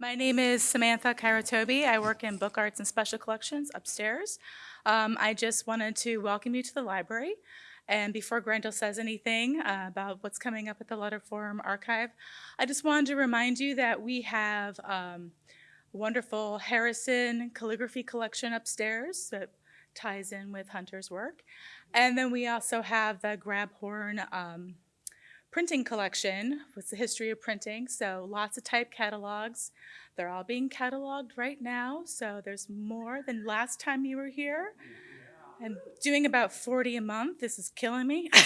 My name is Samantha Kairatobi. I work in Book Arts and Special Collections upstairs. Um, I just wanted to welcome you to the library. And before Grendel says anything uh, about what's coming up at the Letterform Archive, I just wanted to remind you that we have um, wonderful Harrison calligraphy collection upstairs that ties in with Hunter's work. And then we also have the Grabhorn um, printing collection with the history of printing. So lots of type catalogs. They're all being cataloged right now. So there's more than last time you were here. I'm doing about 40 a month. This is killing me.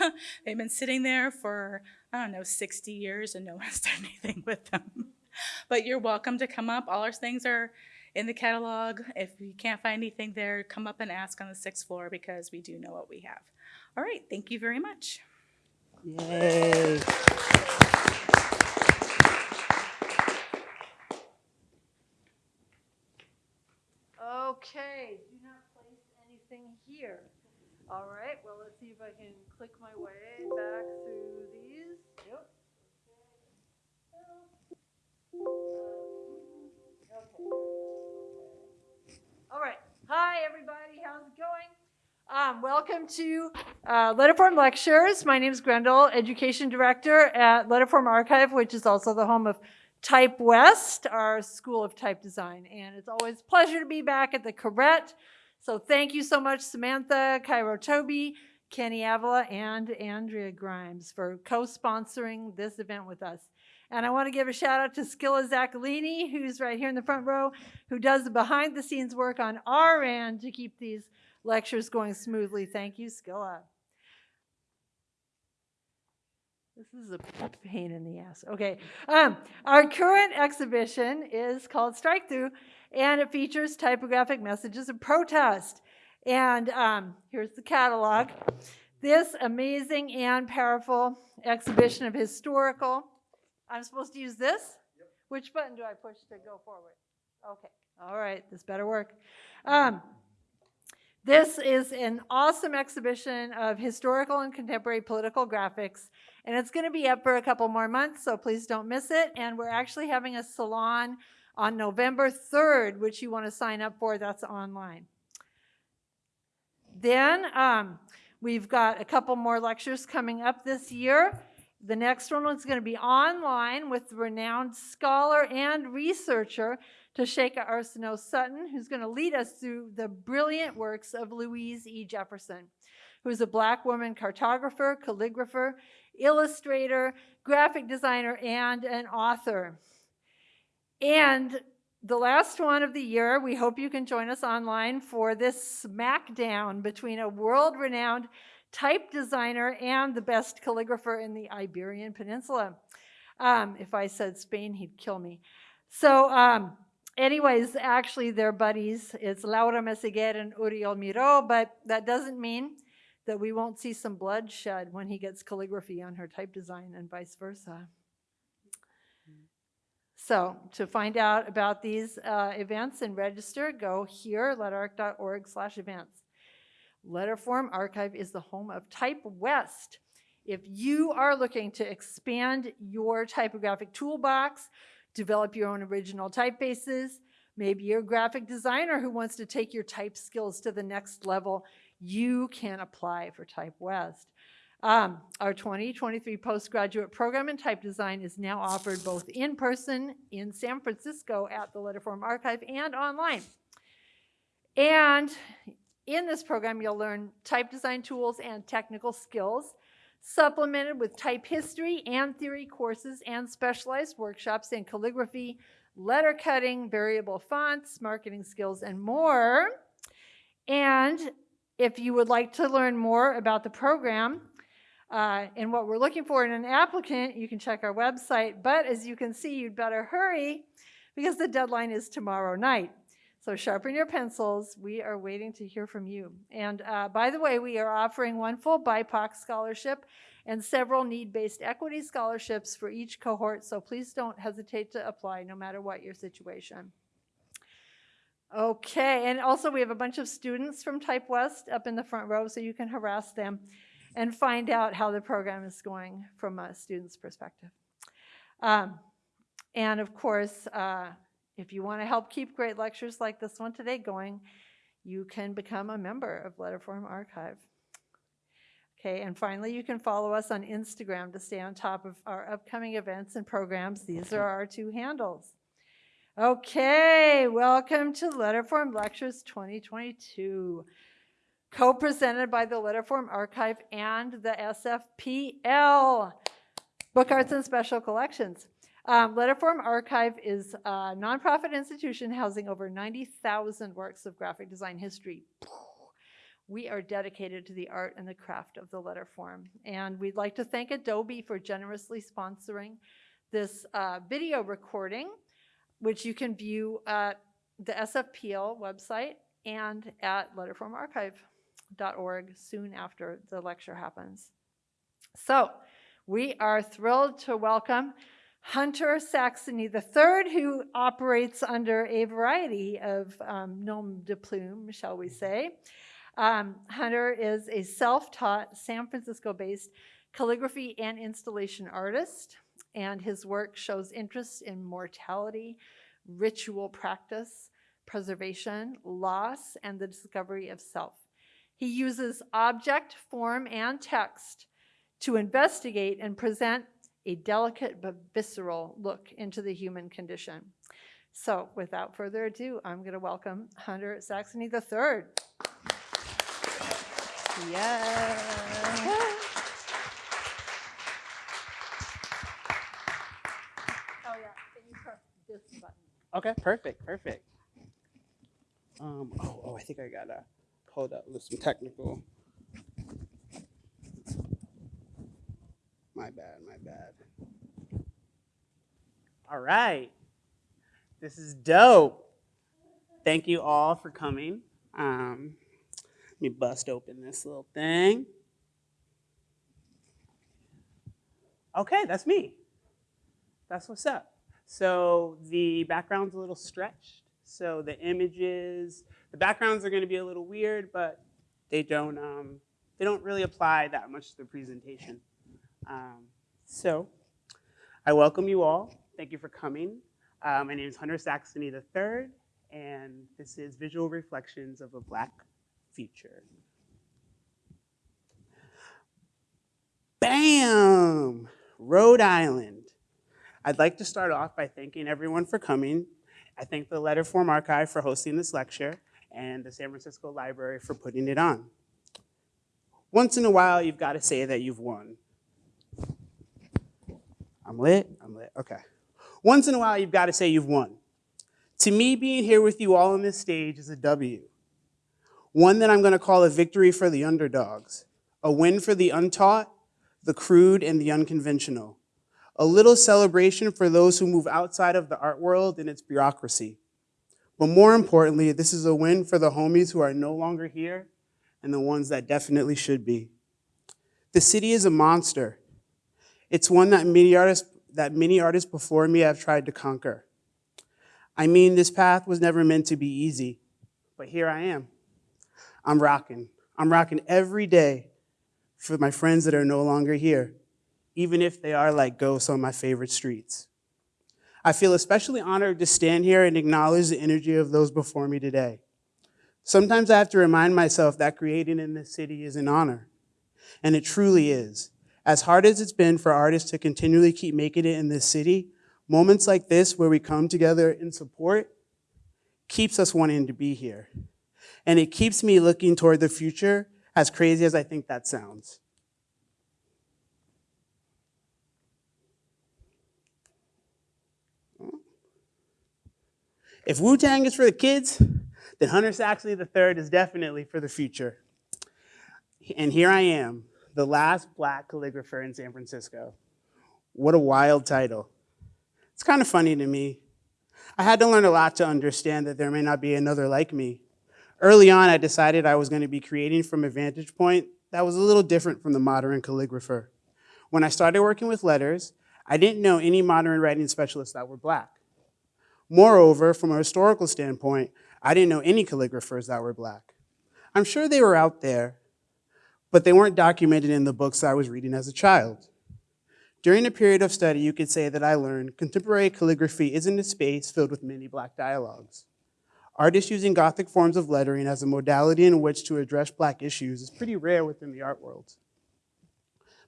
They've been sitting there for, I don't know, 60 years and no one's done anything with them. But you're welcome to come up. All our things are in the catalog. If you can't find anything there, come up and ask on the sixth floor because we do know what we have. All right, thank you very much. Yay. Okay, do not place anything here. All right, well, let's see if I can click my way back through these. Yep. Okay. All right. Hi, everybody. How's it going? Um, welcome to uh, Letterform Lectures. My name is Grendel, Education Director at Letterform Archive, which is also the home of Type West, our School of Type Design. And it's always a pleasure to be back at the Koret. So thank you so much, Samantha, Cairo Toby, Kenny Avila, and Andrea Grimes for co-sponsoring this event with us. And I want to give a shout out to Skilla Zaccolini, who's right here in the front row, who does the behind the scenes work on our end to keep these lectures going smoothly. Thank you, Skilla. This is a pain in the ass. Okay. Um, our current exhibition is called Strike Through, and it features typographic messages of protest. And um, here's the catalog. This amazing and powerful exhibition of historical. I'm supposed to use this? Yep. Which button do I push to go forward? Okay. All right. This better work. Um, this is an awesome exhibition of historical and contemporary political graphics, and it's going to be up for a couple more months, so please don't miss it. And we're actually having a salon on November 3rd, which you want to sign up for. That's online. Then um, we've got a couple more lectures coming up this year. The next one is going to be online with renowned scholar and researcher Tasheka Arceneaux Sutton, who's going to lead us through the brilliant works of Louise E. Jefferson, who's a black woman cartographer, calligrapher, illustrator, graphic designer, and an author. And the last one of the year, we hope you can join us online for this smackdown between a world-renowned type designer and the best calligrapher in the Iberian Peninsula. Um, if I said Spain, he'd kill me. So um, anyways, actually they're buddies. It's Laura Meseguer and Oriol Miró, but that doesn't mean that we won't see some bloodshed when he gets calligraphy on her type design and vice versa. So to find out about these uh, events and register, go here, letarc.org slash events. Letterform Archive is the home of Type West. If you are looking to expand your typographic toolbox, develop your own original typefaces. Maybe you're a graphic designer who wants to take your type skills to the next level. You can apply for Type West. Um, our 2023 postgraduate program in type design is now offered both in person in San Francisco at the Letterform Archive and online. And in this program, you'll learn type design tools and technical skills supplemented with type history and theory courses and specialized workshops in calligraphy, letter cutting, variable fonts, marketing skills, and more. And if you would like to learn more about the program uh, and what we're looking for in an applicant, you can check our website. But as you can see, you'd better hurry because the deadline is tomorrow night. So sharpen your pencils. We are waiting to hear from you. And uh, by the way, we are offering one full BIPOC scholarship and several need-based equity scholarships for each cohort. So please don't hesitate to apply no matter what your situation. Okay, and also we have a bunch of students from Type West up in the front row so you can harass them and find out how the program is going from a student's perspective. Um, And of course, uh, if you want to help keep great lectures like this one today going, you can become a member of Letterform Archive. Okay, and finally, you can follow us on Instagram to stay on top of our upcoming events and programs. These are our two handles. Okay, welcome to Letterform Lectures 2022, co-presented by the Letterform Archive and the SFPL, Book Arts and Special Collections. Um, Letterform Archive is a nonprofit institution housing over 90,000 works of graphic design history. We are dedicated to the art and the craft of the letter form. And we'd like to thank Adobe for generously sponsoring this uh, video recording, which you can view at the SFPL website and at letterformarchive.org soon after the lecture happens. So we are thrilled to welcome Hunter Saxony III, who operates under a variety of um, nom de plume, shall we say. Um, Hunter is a self-taught San Francisco-based calligraphy and installation artist, and his work shows interest in mortality, ritual practice, preservation, loss, and the discovery of self. He uses object, form, and text to investigate and present a delicate but visceral look into the human condition. So without further ado, I'm going to welcome Hunter Saxony III. Yeah. Oh, yeah, can you press this button? Okay, perfect, perfect. Um, oh, oh, I think I gotta hold up with some technical. My bad, my bad. All right, this is dope. Thank you all for coming. Um, let me bust open this little thing. Okay, that's me. That's what's up. So the background's a little stretched. So the images, the backgrounds are going to be a little weird, but they don't um, they don't really apply that much to the presentation. Um, so I welcome you all. Thank you for coming. Uh, my name is Hunter Saxony III, and this is Visual Reflections of a Black Future. Bam! Rhode Island. I'd like to start off by thanking everyone for coming. I thank the Letterform Archive for hosting this lecture and the San Francisco Library for putting it on. Once in a while, you've got to say that you've won. I'm lit, I'm lit, okay. Once in a while, you've got to say you've won. To me, being here with you all on this stage is a W. One that I'm gonna call a victory for the underdogs, a win for the untaught, the crude, and the unconventional a little celebration for those who move outside of the art world and its bureaucracy. But more importantly, this is a win for the homies who are no longer here and the ones that definitely should be. The city is a monster. It's one that many artists, that many artists before me have tried to conquer. I mean, this path was never meant to be easy, but here I am. I'm rocking. I'm rocking every day for my friends that are no longer here even if they are like ghosts on my favorite streets. I feel especially honored to stand here and acknowledge the energy of those before me today. Sometimes I have to remind myself that creating in this city is an honor, and it truly is. As hard as it's been for artists to continually keep making it in this city, moments like this where we come together in support keeps us wanting to be here. And it keeps me looking toward the future, as crazy as I think that sounds. If Wu-Tang is for the kids, then Hunter Saxony III is definitely for the future. And here I am, the last black calligrapher in San Francisco. What a wild title. It's kind of funny to me. I had to learn a lot to understand that there may not be another like me. Early on, I decided I was going to be creating from a vantage point that was a little different from the modern calligrapher. When I started working with letters, I didn't know any modern writing specialists that were black. Moreover, from a historical standpoint, I didn't know any calligraphers that were black. I'm sure they were out there, but they weren't documented in the books I was reading as a child. During a period of study, you could say that I learned contemporary calligraphy isn't a space filled with many black dialogues. Artists using Gothic forms of lettering as a modality in which to address black issues is pretty rare within the art world.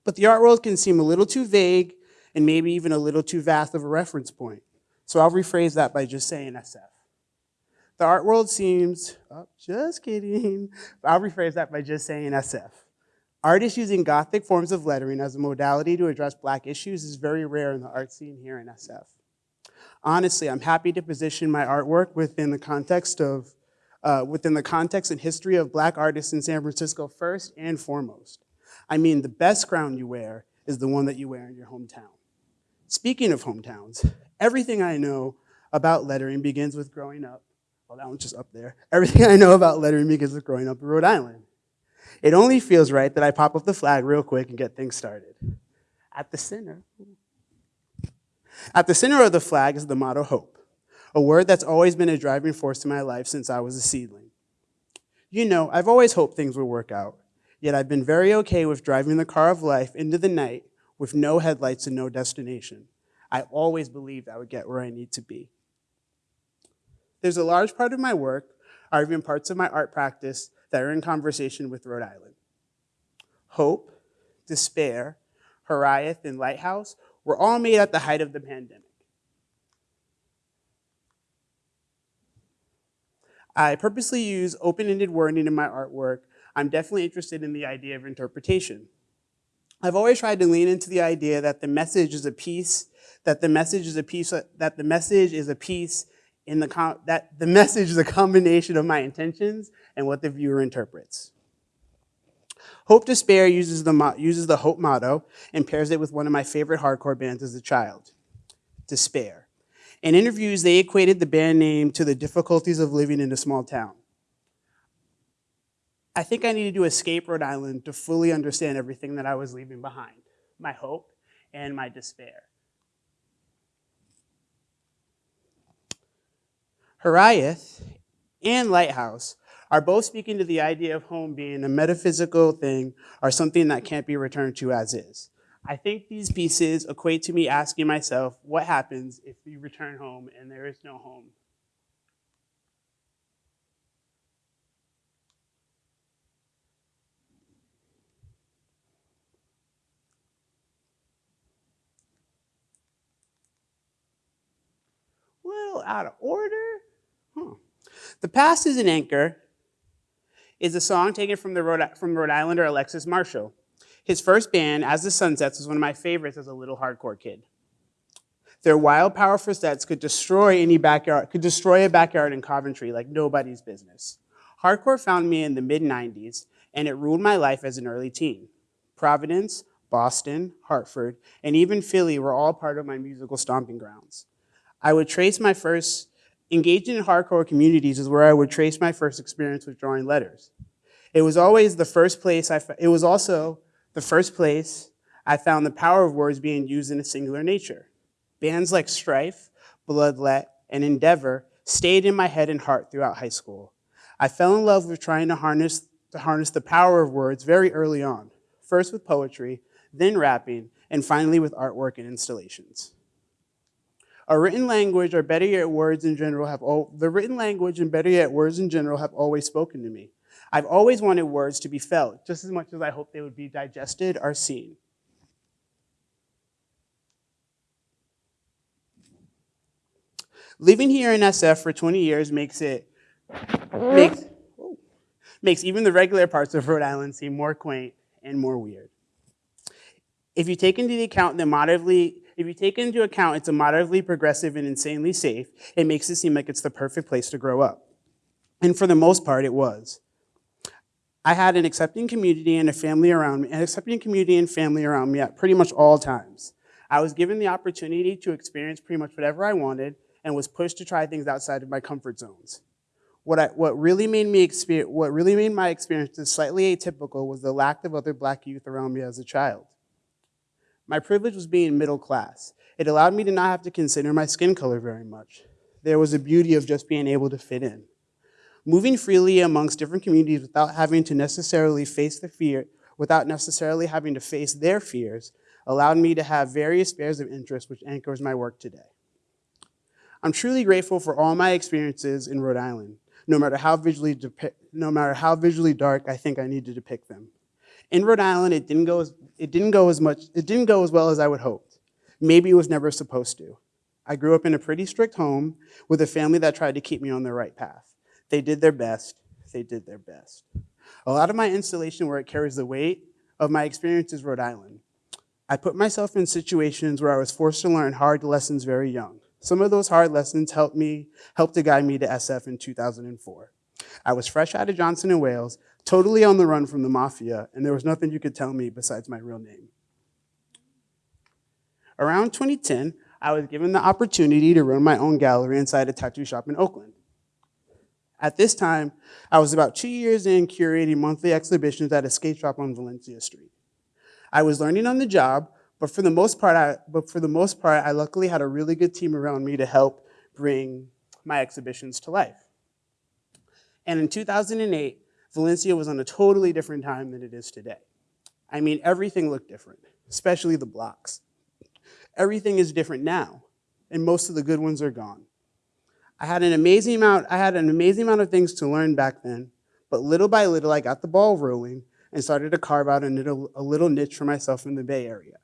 But the art world can seem a little too vague and maybe even a little too vast of a reference point. So I'll rephrase that by just saying SF. The art world seems, oh, just kidding. I'll rephrase that by just saying SF. Artists using Gothic forms of lettering as a modality to address black issues is very rare in the art scene here in SF. Honestly, I'm happy to position my artwork within the context of, uh, within the context and history of black artists in San Francisco first and foremost. I mean, the best crown you wear is the one that you wear in your hometown. Speaking of hometowns, everything I know about lettering begins with growing up. Well, that one's just up there. Everything I know about lettering begins with growing up in Rhode Island. It only feels right that I pop up the flag real quick and get things started. At the center, at the center of the flag is the motto hope, a word that's always been a driving force in my life since I was a seedling. You know, I've always hoped things would work out, yet I've been very okay with driving the car of life into the night with no headlights and no destination. I always believed I would get where I need to be. There's a large part of my work, or even parts of my art practice, that are in conversation with Rhode Island. Hope, despair, Horiath, and Lighthouse were all made at the height of the pandemic. I purposely use open-ended wording in my artwork. I'm definitely interested in the idea of interpretation. I've always tried to lean into the idea that the message is a piece, that the message is a piece, that the message is a piece in the, that the message is a combination of my intentions and what the viewer interprets. Hope Despair uses the, uses the Hope motto and pairs it with one of my favorite hardcore bands as a child, Despair. In interviews, they equated the band name to the difficulties of living in a small town. I think I needed to escape Rhode Island to fully understand everything that I was leaving behind, my hope and my despair. Horiath and Lighthouse are both speaking to the idea of home being a metaphysical thing or something that can't be returned to as is. I think these pieces equate to me asking myself, what happens if you return home and there is no home? Little out of order. Huh. The Past is an Anchor is a song taken from, the Rhode, from Rhode Islander Alexis Marshall. His first band, As the Sun Sets, was one of my favorites as a little hardcore kid. Their wild, powerful sets could destroy any backyard, could destroy a backyard in Coventry like nobody's business. Hardcore found me in the mid-90s, and it ruled my life as an early teen. Providence, Boston, Hartford, and even Philly were all part of my musical stomping grounds. I would trace my first Engaging in hardcore communities is where I would trace my first experience with drawing letters. It was always the first place I, it was also the first place I found the power of words being used in a singular nature. Bands like Strife, Bloodlet, and Endeavor stayed in my head and heart throughout high school. I fell in love with trying to harness, to harness the power of words very early on, first with poetry, then rapping, and finally with artwork and installations. A written language, or better yet, words in general, have all, the written language and better yet, words in general have always spoken to me. I've always wanted words to be felt, just as much as I hope they would be digested or seen. Living here in SF for 20 years makes it, makes, makes even the regular parts of Rhode Island seem more quaint and more weird. If you take into account the moderately if you take into account it's a moderately progressive and insanely safe, it makes it seem like it's the perfect place to grow up. And for the most part, it was. I had an accepting community and a family around me, an accepting community and family around me at pretty much all times. I was given the opportunity to experience pretty much whatever I wanted and was pushed to try things outside of my comfort zones. What, I, what, really made me experience, what really made my experiences slightly atypical was the lack of other black youth around me as a child. My privilege was being middle class. It allowed me to not have to consider my skin color very much. There was a beauty of just being able to fit in. Moving freely amongst different communities without having to necessarily face the fear, without necessarily having to face their fears, allowed me to have various spheres of interest which anchors my work today. I'm truly grateful for all my experiences in Rhode Island, no matter how visually, no matter how visually dark I think I need to depict them. In Rhode Island, it didn't go as, it didn't go as much, it didn't go as well as I would hoped. Maybe it was never supposed to. I grew up in a pretty strict home with a family that tried to keep me on the right path. They did their best. They did their best. A lot of my installation work carries the weight of my experiences in Rhode Island. I put myself in situations where I was forced to learn hard lessons very young. Some of those hard lessons helped me, helped to guide me to SF in 2004. I was fresh out of Johnson and Wales, totally on the run from the mafia, and there was nothing you could tell me besides my real name. Around 2010, I was given the opportunity to run my own gallery inside a tattoo shop in Oakland. At this time, I was about two years in curating monthly exhibitions at a skate shop on Valencia Street. I was learning on the job, but for the most part, I, but for the most part, I luckily had a really good team around me to help bring my exhibitions to life. And in 2008, Valencia was on a totally different time than it is today. I mean, everything looked different, especially the blocks. Everything is different now, and most of the good ones are gone. I had an amazing amount, I had an amazing amount of things to learn back then, but little by little, I got the ball rolling and started to carve out a little, a little niche for myself in the Bay Area.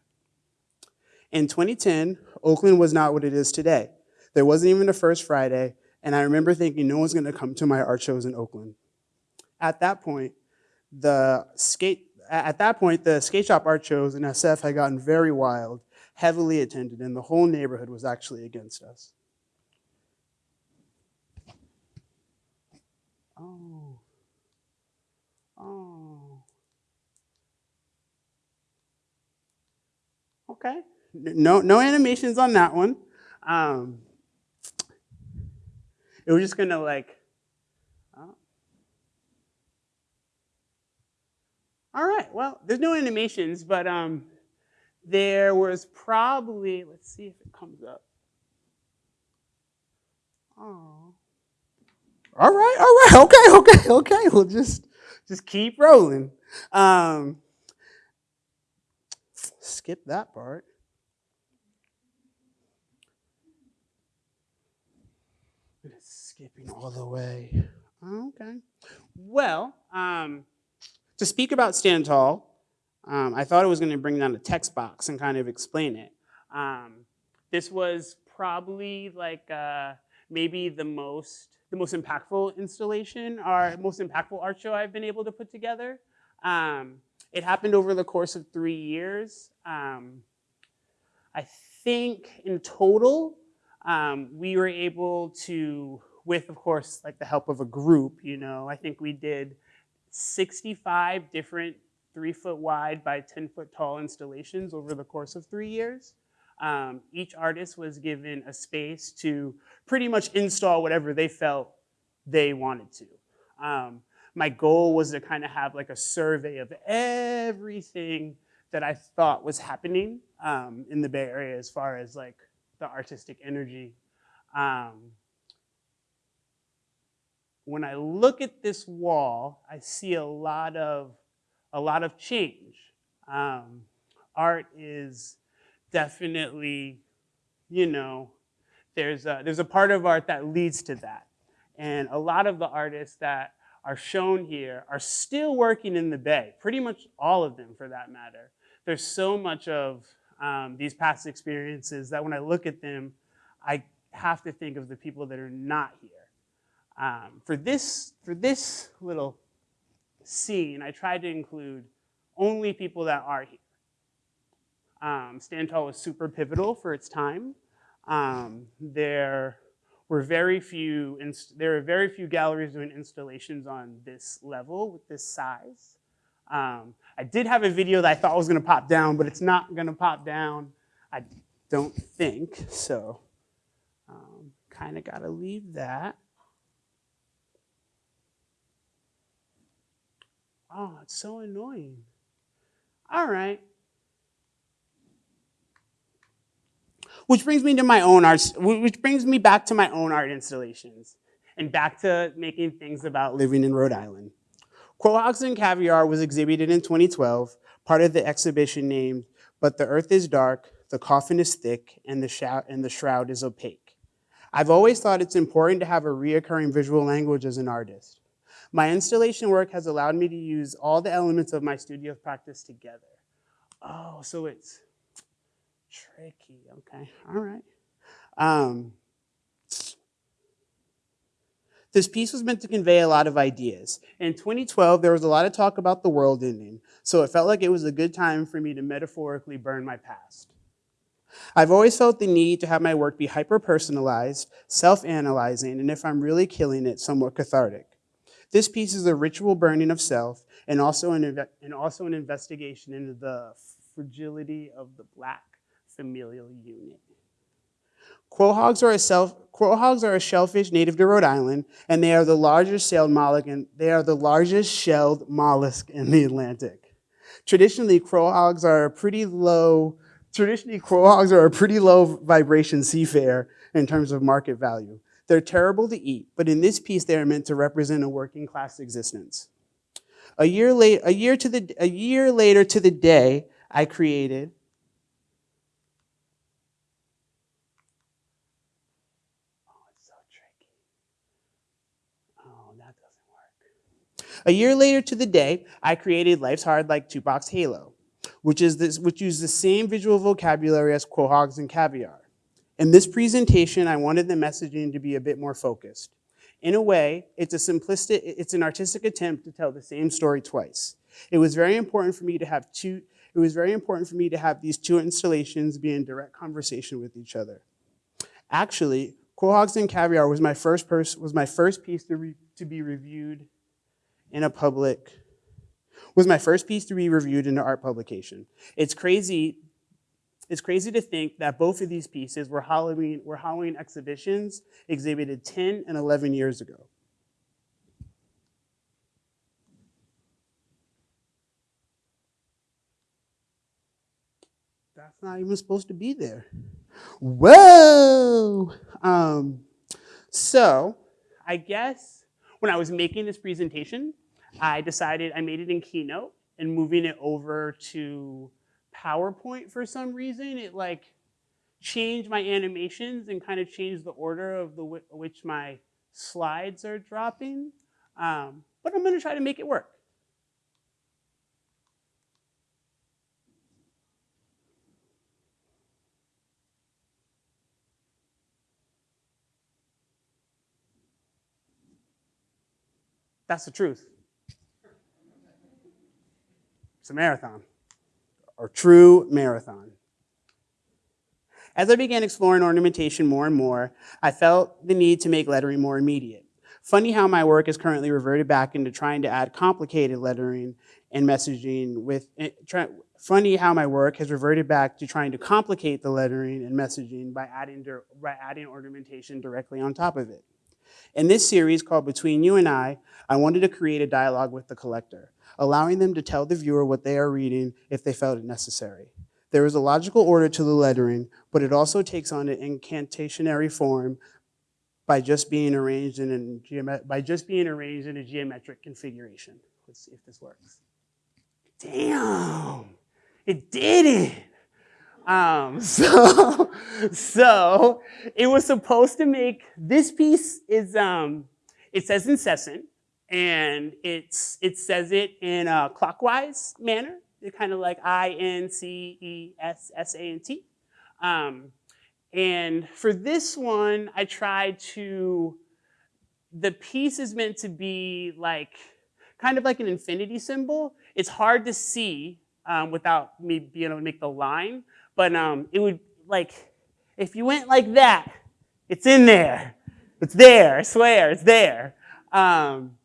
In 2010, Oakland was not what it is today. There wasn't even a First Friday, and I remember thinking no one's gonna come to my art shows in Oakland. At that point, the skate, at that point, the skate shop art shows in SF had gotten very wild, heavily attended, and the whole neighborhood was actually against us. Oh. Oh. Okay. No, no animations on that one. Um, it was just gonna like. All right. Well, there's no animations, but um, there was probably. Let's see if it comes up. Oh. All right, all right, okay, okay, okay. We'll just just keep rolling. Um, skip that part. Skipping all the way. Okay. Well, um, to speak about Stand Tall, um, I thought I was going to bring down a text box and kind of explain it. Um, this was probably like uh, maybe the most the most impactful installation or most impactful art show I've been able to put together. Um, it happened over the course of three years. Um, I think in total, um, we were able to, with of course, like the help of a group, you know, I think we did 65 different three foot wide by 10 foot tall installations over the course of three years. Um, each artist was given a space to pretty much install whatever they felt they wanted to. Um, my goal was to kind of have like a survey of everything that I thought was happening um, in the Bay Area as far as like the artistic energy. When I look at this wall, I see a lot of a lot of change. Um, art is definitely, you know, there's a, there's a part of art that leads to that. And a lot of the artists that are shown here are still working in the Bay, pretty much all of them for that matter. There's so much of um, these past experiences that when I look at them, I have to think of the people that are not here. Um, for, this, for this little scene, I tried to include only people that are here. Um, Stand Tall was super pivotal for its time. Um, there were very few, there were very few galleries doing installations on this level with this size. Um, I did have a video that I thought was gonna pop down, but it's not gonna pop down, I don't think, so um, kinda gotta leave that. Oh, it's so annoying. All right. Which brings me to my own art, which brings me back to my own art installations and back to making things about living in Rhode Island. Quahogs and Caviar was exhibited in 2012, part of the exhibition named But the earth is dark, the coffin is thick, and the, and the shroud is opaque. I've always thought it's important to have a reoccurring visual language as an artist. My installation work has allowed me to use all the elements of my studio practice together. Oh, so it's tricky. Okay, all right. Um, this piece was meant to convey a lot of ideas. In 2012, there was a lot of talk about the world ending, so it felt like it was a good time for me to metaphorically burn my past. I've always felt the need to have my work be hyper-personalized, self-analyzing, and if I'm really killing it, somewhat cathartic. This piece is a ritual burning of self and also an, and also an investigation into the fragility of the black familial unit. Quahogs are a self, quahogs are a shellfish native to Rhode Island, and they are the largest shelled mollusk, and they are the largest shelled mollusk in the Atlantic. Traditionally, quahogs are a pretty low. Traditionally, quahogs are a pretty low vibration seafare in terms of market value. They're terrible to eat, but in this piece, they are meant to represent a working class existence. A year late, a year to the, a year later to the day, I created Oh. Oh. A year later to the day, I created Life's Hard Like Tupac's Halo, which is this, which used the same visual vocabulary as quahogs and caviar. In this presentation, I wanted the messaging to be a bit more focused. In a way, it's a simplistic, it's an artistic attempt to tell the same story twice. It was very important for me to have two, it was very important for me to have these two installations be in direct conversation with each other. Actually, Quahogs and Caviar was my first was my first piece to, re- to be reviewed in a public was my first piece to be reviewed in an art publication. It's crazy. It's crazy to think that both of these pieces were Halloween were Halloween exhibitions exhibited 10 and 11 years ago. That's not even supposed to be there. Whoa! Um, so, I guess when I was making this presentation, I decided I made it in Keynote and moving it over to PowerPoint for some reason, it like changed my animations and kind of changed the order of the which my slides are dropping. Um, but I'm gonna try to make it work. That's the truth. It's a marathon, or true marathon. As I began exploring ornamentation more and more, I felt the need to make lettering more immediate. Funny how my work is currently reverted back into trying to add complicated lettering and messaging with, eh, try, funny how my work has reverted back to trying to complicate the lettering and messaging by adding, by adding ornamentation directly on top of it. In this series called Between You and I, I wanted to create a dialogue with the collector, allowing them to tell the viewer what they are reading if they felt it necessary. There is a logical order to the lettering, but it also takes on an incantationary form by just being arranged in a by just being arranged in a geometric configuration. Let's see if this works. Damn, it did it. Um, so, so it was supposed to make this piece is um, it says incessant and it's it says it in a clockwise manner, kind of like I N C E S S A N T. Um, and for this one, I tried to. The piece is meant to be like kind of like an infinity symbol. It's hard to see um, without me being able to make the line, but um, it would like if you went like that, it's in there. It's there. I swear, it's there. Um,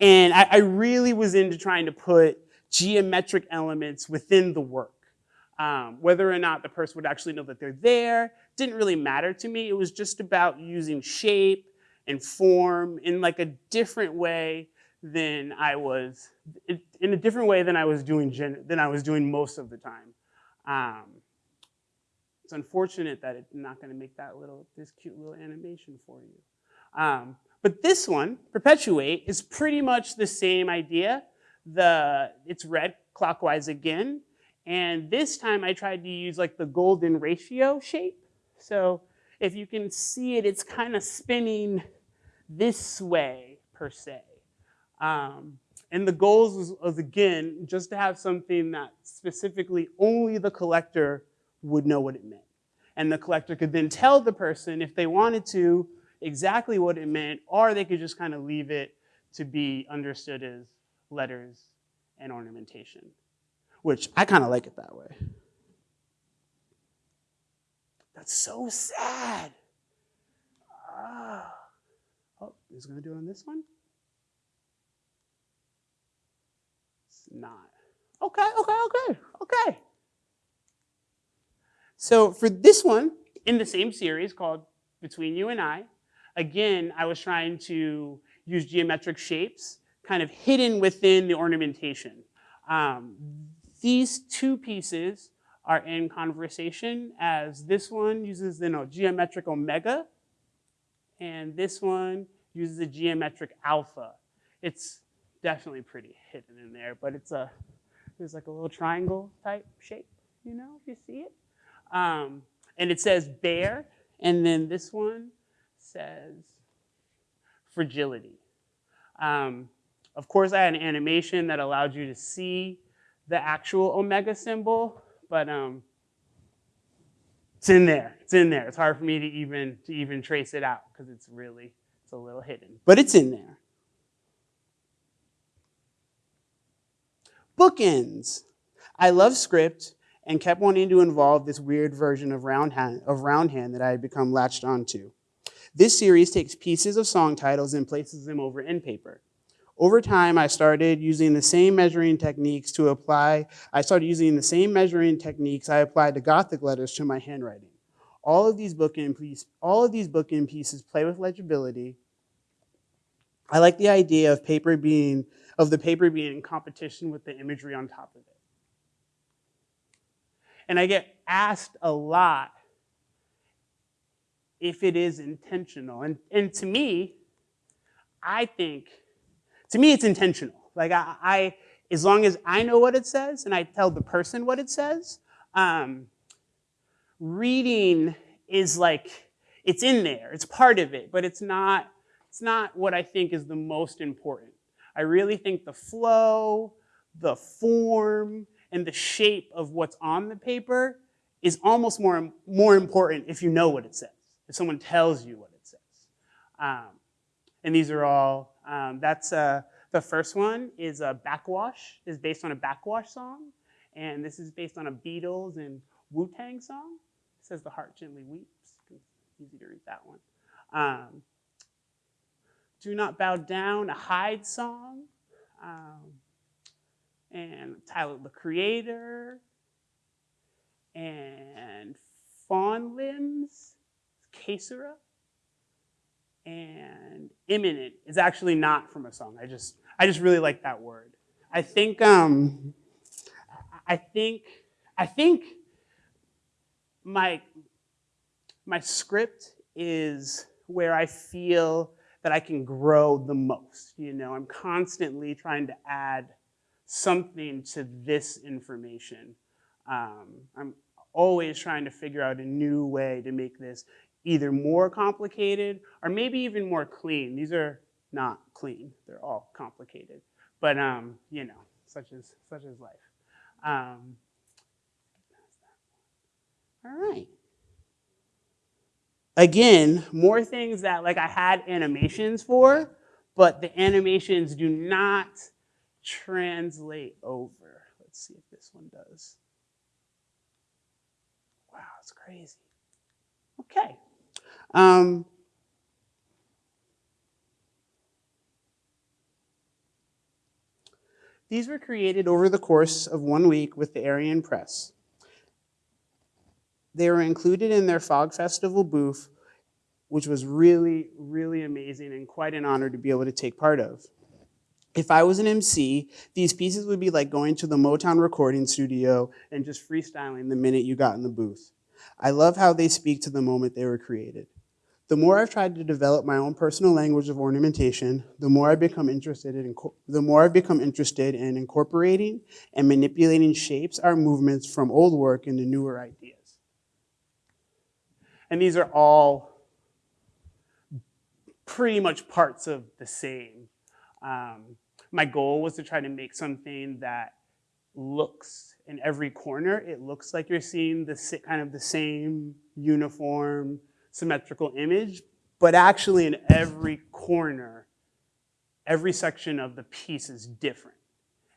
and I, I really was into trying to put geometric elements within the work. Um, whether or not the person would actually know that they're there didn't really matter to me. It was just about using shape and form in like a different way than I was in a different way than I was doing than I was doing most of the time. Um, it's unfortunate that it's not going to make that little this cute little animation for you. Um, but this one, perpetuate, is pretty much the same idea. The it's red clockwise again, And this time I tried to use like the golden ratio shape. So if you can see it, it's kind of spinning this way per se. Um, and the goals was, was, again, just to have something that specifically only the collector would know what it meant. And the collector could then tell the person if they wanted to exactly what it meant, or they could just kind of leave it to be understood as letters and ornamentation, which I kind of like it that way. That's so sad. Ah. Oh, is going to do it on this one? It's not. Okay, okay, okay, okay. So for this one, in the same series called Between You and I, again, I was trying to use geometric shapes kind of hidden within the ornamentation. Um, these two pieces are in conversation as this one uses the no, geometric omega and this one uses a geometric alpha. It's definitely pretty hidden in there, but it's a, there's like a little triangle type shape, you know, if you see it. Um, and it says bear, and then this one says fragility. Um, of course, I had an animation that allowed you to see the actual omega symbol, but um, it's in there. It's in there. It's hard for me to even to even trace it out because it's really it's a little hidden, but it's in there. Bookends. I love script and kept wanting to involve this weird version of round hand, of round hand that I had become latched onto. This series takes pieces of song titles and places them over end paper. Over time, I started using the same measuring techniques to apply, I started using the same measuring techniques I applied to Gothic letters to my handwriting. All of these bookend, piece, all of these bookend pieces play with legibility. I like the idea of paper being, of the paper being in competition with the imagery on top of it. And I get asked a lot if it is intentional. And, and to me, I think, to me, it's intentional. Like, I, I, as long as I know what it says and I tell the person what it says, um, reading is like, it's in there, it's part of it, but it's not, it's not what I think is the most important. I really think the flow, the form, and the shape of what's on the paper is almost more, more important if you know what it says, if someone tells you what it says. Um, and these are all, um, that's, uh, the first one is a Backwash, is based on a Backwash song. And this is based on a Beatles and Wu-Tang song. It says the heart gently weeps. Easy to read that one. Um, Do Not Bow Down, a Hyde song. Um, and Tyler the Creator, and Fawn Limbs, Caesura, and Imminent is actually not from a song. I just, I just really like that word. I think, um, I think, I think my, my script is where I feel that I can grow the most. You know, I'm constantly trying to add something to this information. Um, I'm always trying to figure out a new way to make this either more complicated or maybe even more clean. These are not clean, they're all complicated. But um, you know, such as such as life. Um, all right. Again, more things that like I had animations for, but the animations do not translate over. Let's see if this one does. Wow, it's crazy. Okay. Um, these were created over the course of one week with the Arion Press. They were included in their Fog Festival booth, which was really, really amazing and quite an honor to be able to take part of. If I was an MC, these pieces would be like going to the Motown recording studio and just freestyling the minute you got in the booth. I love how they speak to the moment they were created. The more I've tried to develop my own personal language of ornamentation, the more I've become interested in the more I've become interested in incorporating and manipulating shapes or movements from old work into newer ideas. And these are all pretty much parts of the same. Um, my goal was to try to make something that looks in every corner. It looks like you're seeing the kind of the same uniform, symmetrical image, but actually in every corner, every section of the piece is different.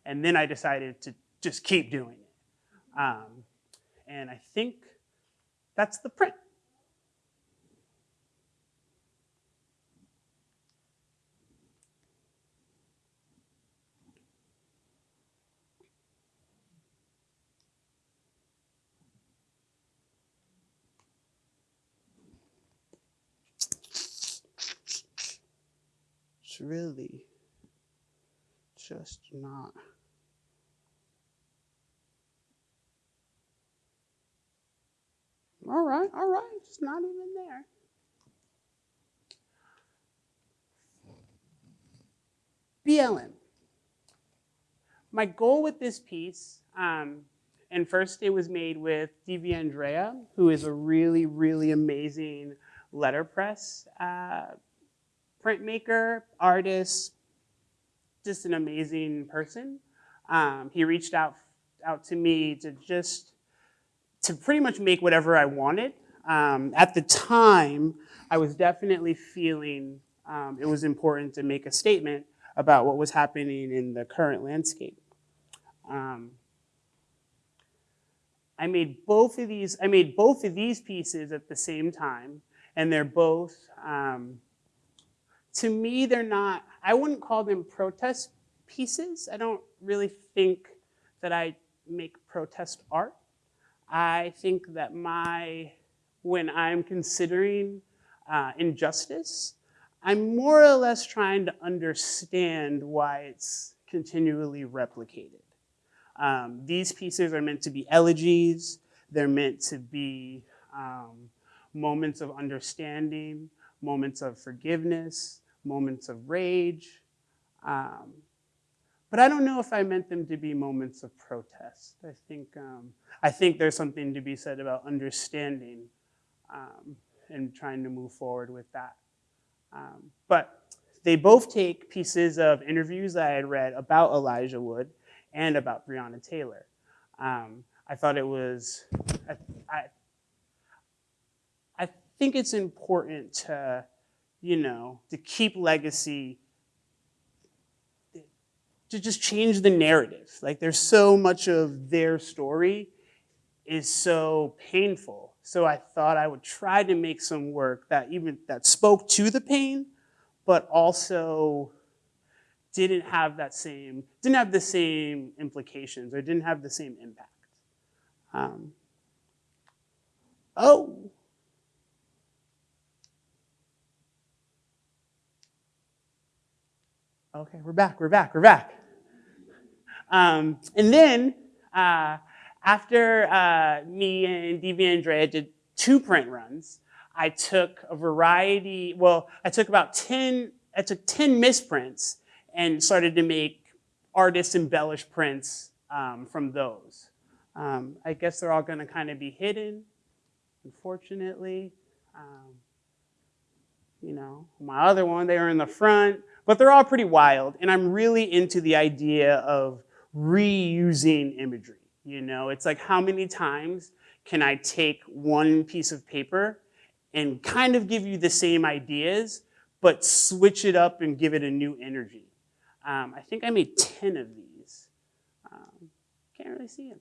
And then I decided to just keep doing it. Um, and I think that's the print. Really just not. All right, all right, it's not even there. BLM. My goal with this piece, um, and first it was made with DV Andrea, who is a really, really amazing letterpress uh, printmaker, artist, just an amazing person. Um, he reached out out to me to just to pretty much make whatever I wanted. Um, at the time, I was definitely feeling um, it was important to make a statement about what was happening in the current landscape. Um, I made both of these. I made both of these pieces at the same time, and they're both. To me, they're not. I wouldn't call them protest pieces. I don't really think that I make protest art. I think that my, when I'm considering uh, injustice, I'm more or less trying to understand why it's continually replicated. Um, these pieces are meant to be elegies. They're meant to be um, moments of understanding, moments of forgiveness, moments of rage. Um, but I don't know if I meant them to be moments of protest. I think, um, I think there's something to be said about understanding um, and trying to move forward with that. Um, but they both take pieces of interviews that I had read about Elijah Wood and about Breonna Taylor. Um, I thought it was, I, I, I think it's important to, you know, to keep legacy to just change the narrative. Like there's so much of their story is so painful. So I thought I would try to make some work that even that spoke to the pain, but also didn't have that same didn't have the same implications or didn't have the same impact. Um, oh. Okay, we're back, we're back, we're back. Um, and then uh, after uh, me and DV Andrea did two print runs, I took a variety, well, I took about 10, I took 10 misprints and started to make artist embellished prints um, from those. Um, I guess they're all gonna kind of be hidden, unfortunately. Um, you know, my other one, they are in the front, but they're all pretty wild. And I'm really into the idea of reusing imagery. You know, it's like how many times can I take one piece of paper and kind of give you the same ideas, but switch it up and give it a new energy. Um, I think I made 10 of these. Um, can't really see them.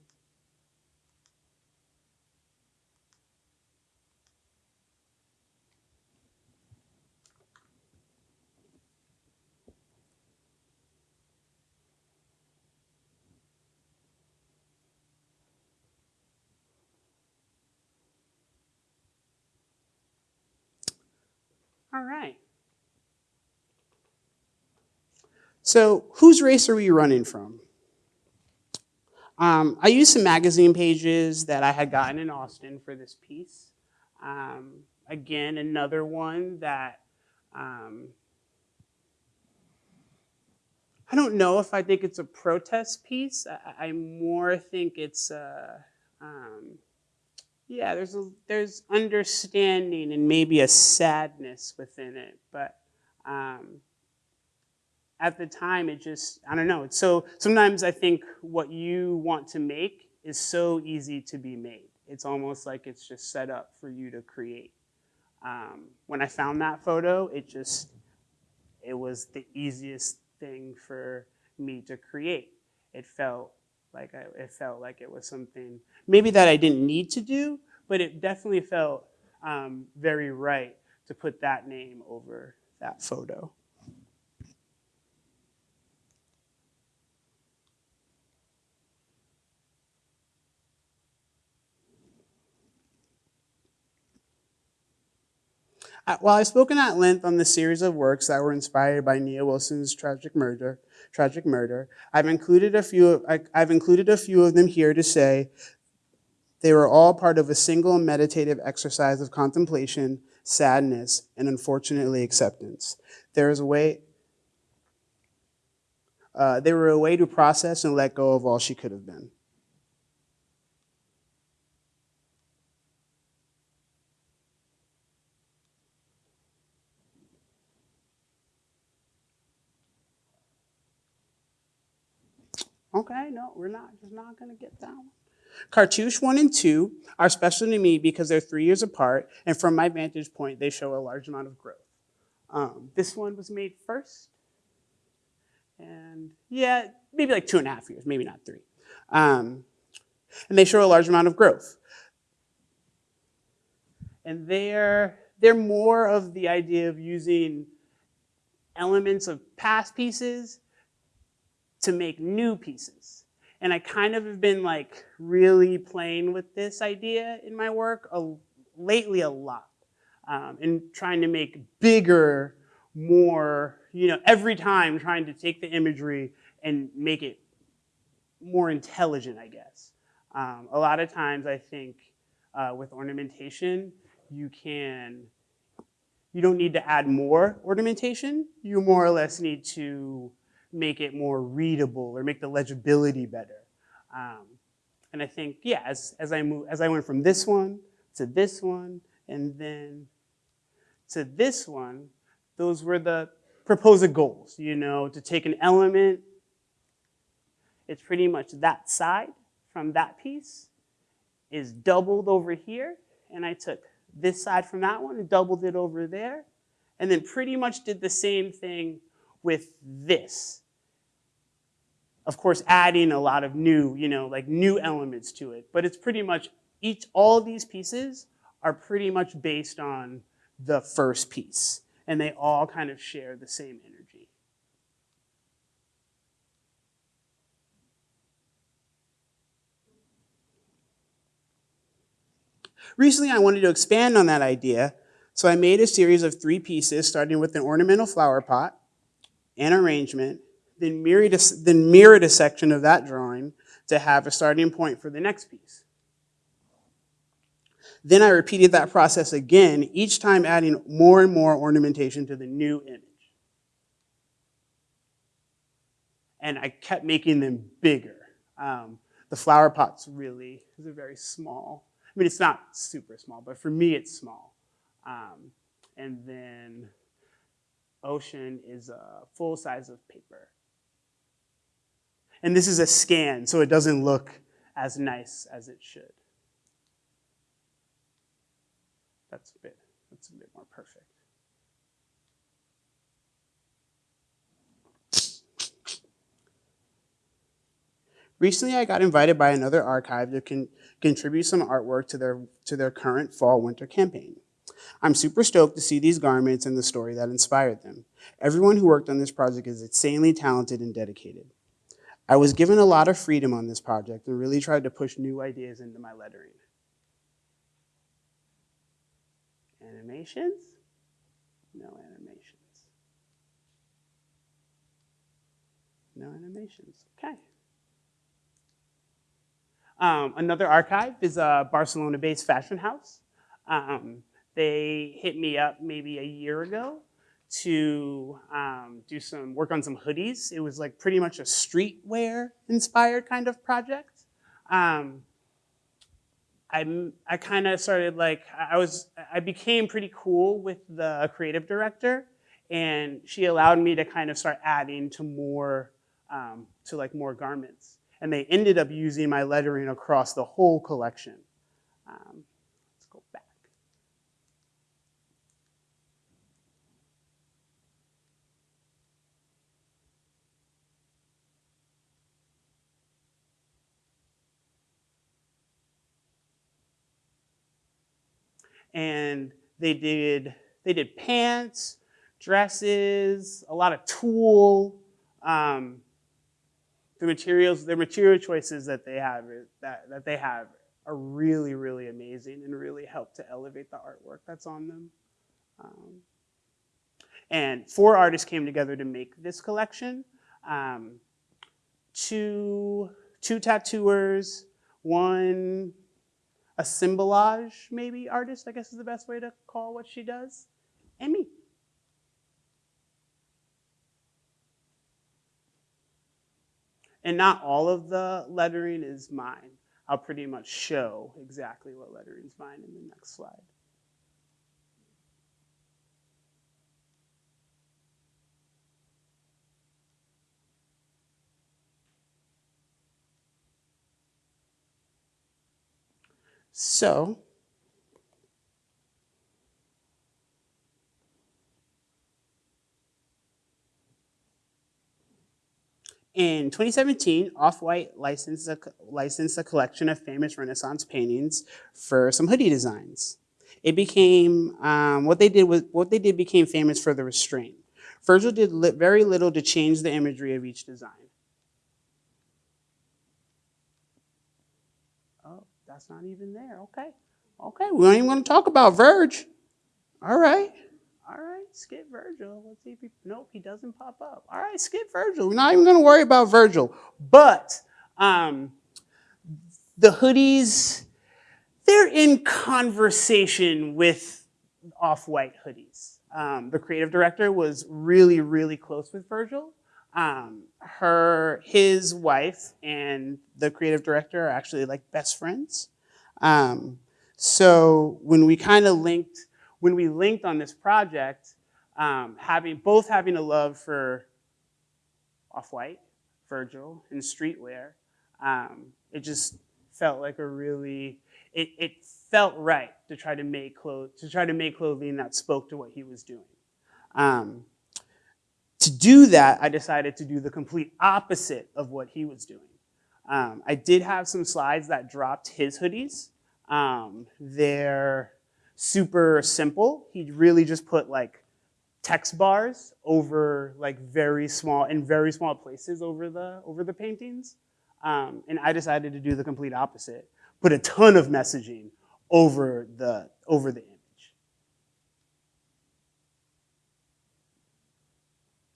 All right. So whose race are we running from? Um, I used some magazine pages that I had gotten in Austin for this piece. Um, again, another one that um, I don't know if I think it's a protest piece. I, I more think it's, uh, um, yeah, there's a, there's understanding and maybe a sadness within it, but um, at the time it just I don't know. It's so sometimes I think what you want to make is so easy to be made. It's almost like it's just set up for you to create. Um, when I found that photo, it just it was the easiest thing for me to create. It felt like I, it felt like it was something maybe that I didn't need to do, but it definitely felt um, very right to put that name over that photo. While I've spoken at length on the series of works that were inspired by Nia Wilson's tragic murder, tragic murder, I've included a few. Of, I, I've included a few of them here to say they were all part of a single meditative exercise of contemplation, sadness, and unfortunately acceptance. There is a way. Uh, they were a way to process and let go of all she could have been. Okay, no, we're not, just not gonna get that one. Cartouche one and two are special to me because they're three years apart, and from my vantage point, they show a large amount of growth. Um, this one was made first, and yeah, maybe like two and a half years, maybe not three. Um, and they show a large amount of growth. And they're, they're more of the idea of using elements of past pieces to make new pieces. And I kind of have been like really playing with this idea in my work a, lately a lot. Um, and trying to make bigger, more, you know, every time trying to take the imagery and make it more intelligent, I guess. Um, a lot of times I think uh, with ornamentation, you can, you don't need to add more ornamentation. You more or less need to make it more readable or make the legibility better. Um, and I think, yeah, as, as, I move, as I went from this one to this one and then to this one, those were the proposed goals, you know, to take an element, it's pretty much that side from that piece is doubled over here, and I took this side from that one and doubled it over there, and then pretty much did the same thing with this. Of course, adding a lot of new, you know, like new elements to it, but it's pretty much each, all these pieces are pretty much based on the first piece, and they all kind of share the same energy. Recently, I wanted to expand on that idea, so I made a series of three pieces, starting with an ornamental flower pot, an arrangement, then mirrored, a, then section of that drawing to have a starting point for the next piece. Then I repeated that process again, each time adding more and more ornamentation to the new image. And I kept making them bigger. Um, the flower pot's really, is a very small. I mean, it's not super small, but for me, it's small. Um, and then ocean is a full size of paper. And this is a scan, so it doesn't look as nice as it should. That's a bit, that's a bit more perfect. Recently, I got invited by another archive to con contribute some artwork to their, to their current fall-winter campaign. I'm super stoked to see these garments and the story that inspired them. Everyone who worked on this project is insanely talented and dedicated. I was given a lot of freedom on this project and really tried to push new ideas into my lettering. Animations? No animations. No animations, okay. Um, another archive is a Barcelona-based fashion house. Um, they hit me up maybe a year ago to um, do some work on some hoodies. It was like pretty much a streetwear inspired kind of project. Um, I, I kind of started like, I was, I became pretty cool with the creative director and she allowed me to kind of start adding to more, um, to like more garments. And they ended up using my lettering across the whole collection. Um, let's go back. And they did they did pants, dresses, a lot of tulle. Um, the materials, the material choices that they have that, that they have are really, really amazing and really help to elevate the artwork that's on them. Um, and four artists came together to make this collection. Um, two, two tattooers, one assemblage maybe artist, I guess is the best way to call what she does, and me. And not all of the lettering is mine. I'll pretty much show exactly what lettering is mine in the next slide. So, in 2017, Off-White licensed a, licensed a collection of famous Renaissance paintings for some hoodie designs. It became, um, what they did was, what they did became famous for the restraint. Virgil did li very little to change the imagery of each design. Oh, that's not even there, okay. Okay, we even want to talk about Verge. All right, all right, skip Virgil. Let's see if he, nope, he doesn't pop up. All right, skip Virgil. We're not even going to worry about Virgil. But um, the hoodies, they're in conversation with off-white hoodies. Um, the creative director was really, really close with Virgil. Um, her, his wife and the creative director are actually like best friends. Um, so when we kind of linked, when we linked on this project, um, having both having a love for Off-White, Virgil, and streetwear, um, it just felt like a really, it, it felt right to try to make clothes, to try to make clothing that spoke to what he was doing. Um, to do that, I decided to do the complete opposite of what he was doing. Um, I did have some slides that dropped his hoodies. Um, they're super simple. He really just put like text bars over like very small, in very small places over the, over the paintings. Um, and I decided to do the complete opposite. Put a ton of messaging over the, over the image.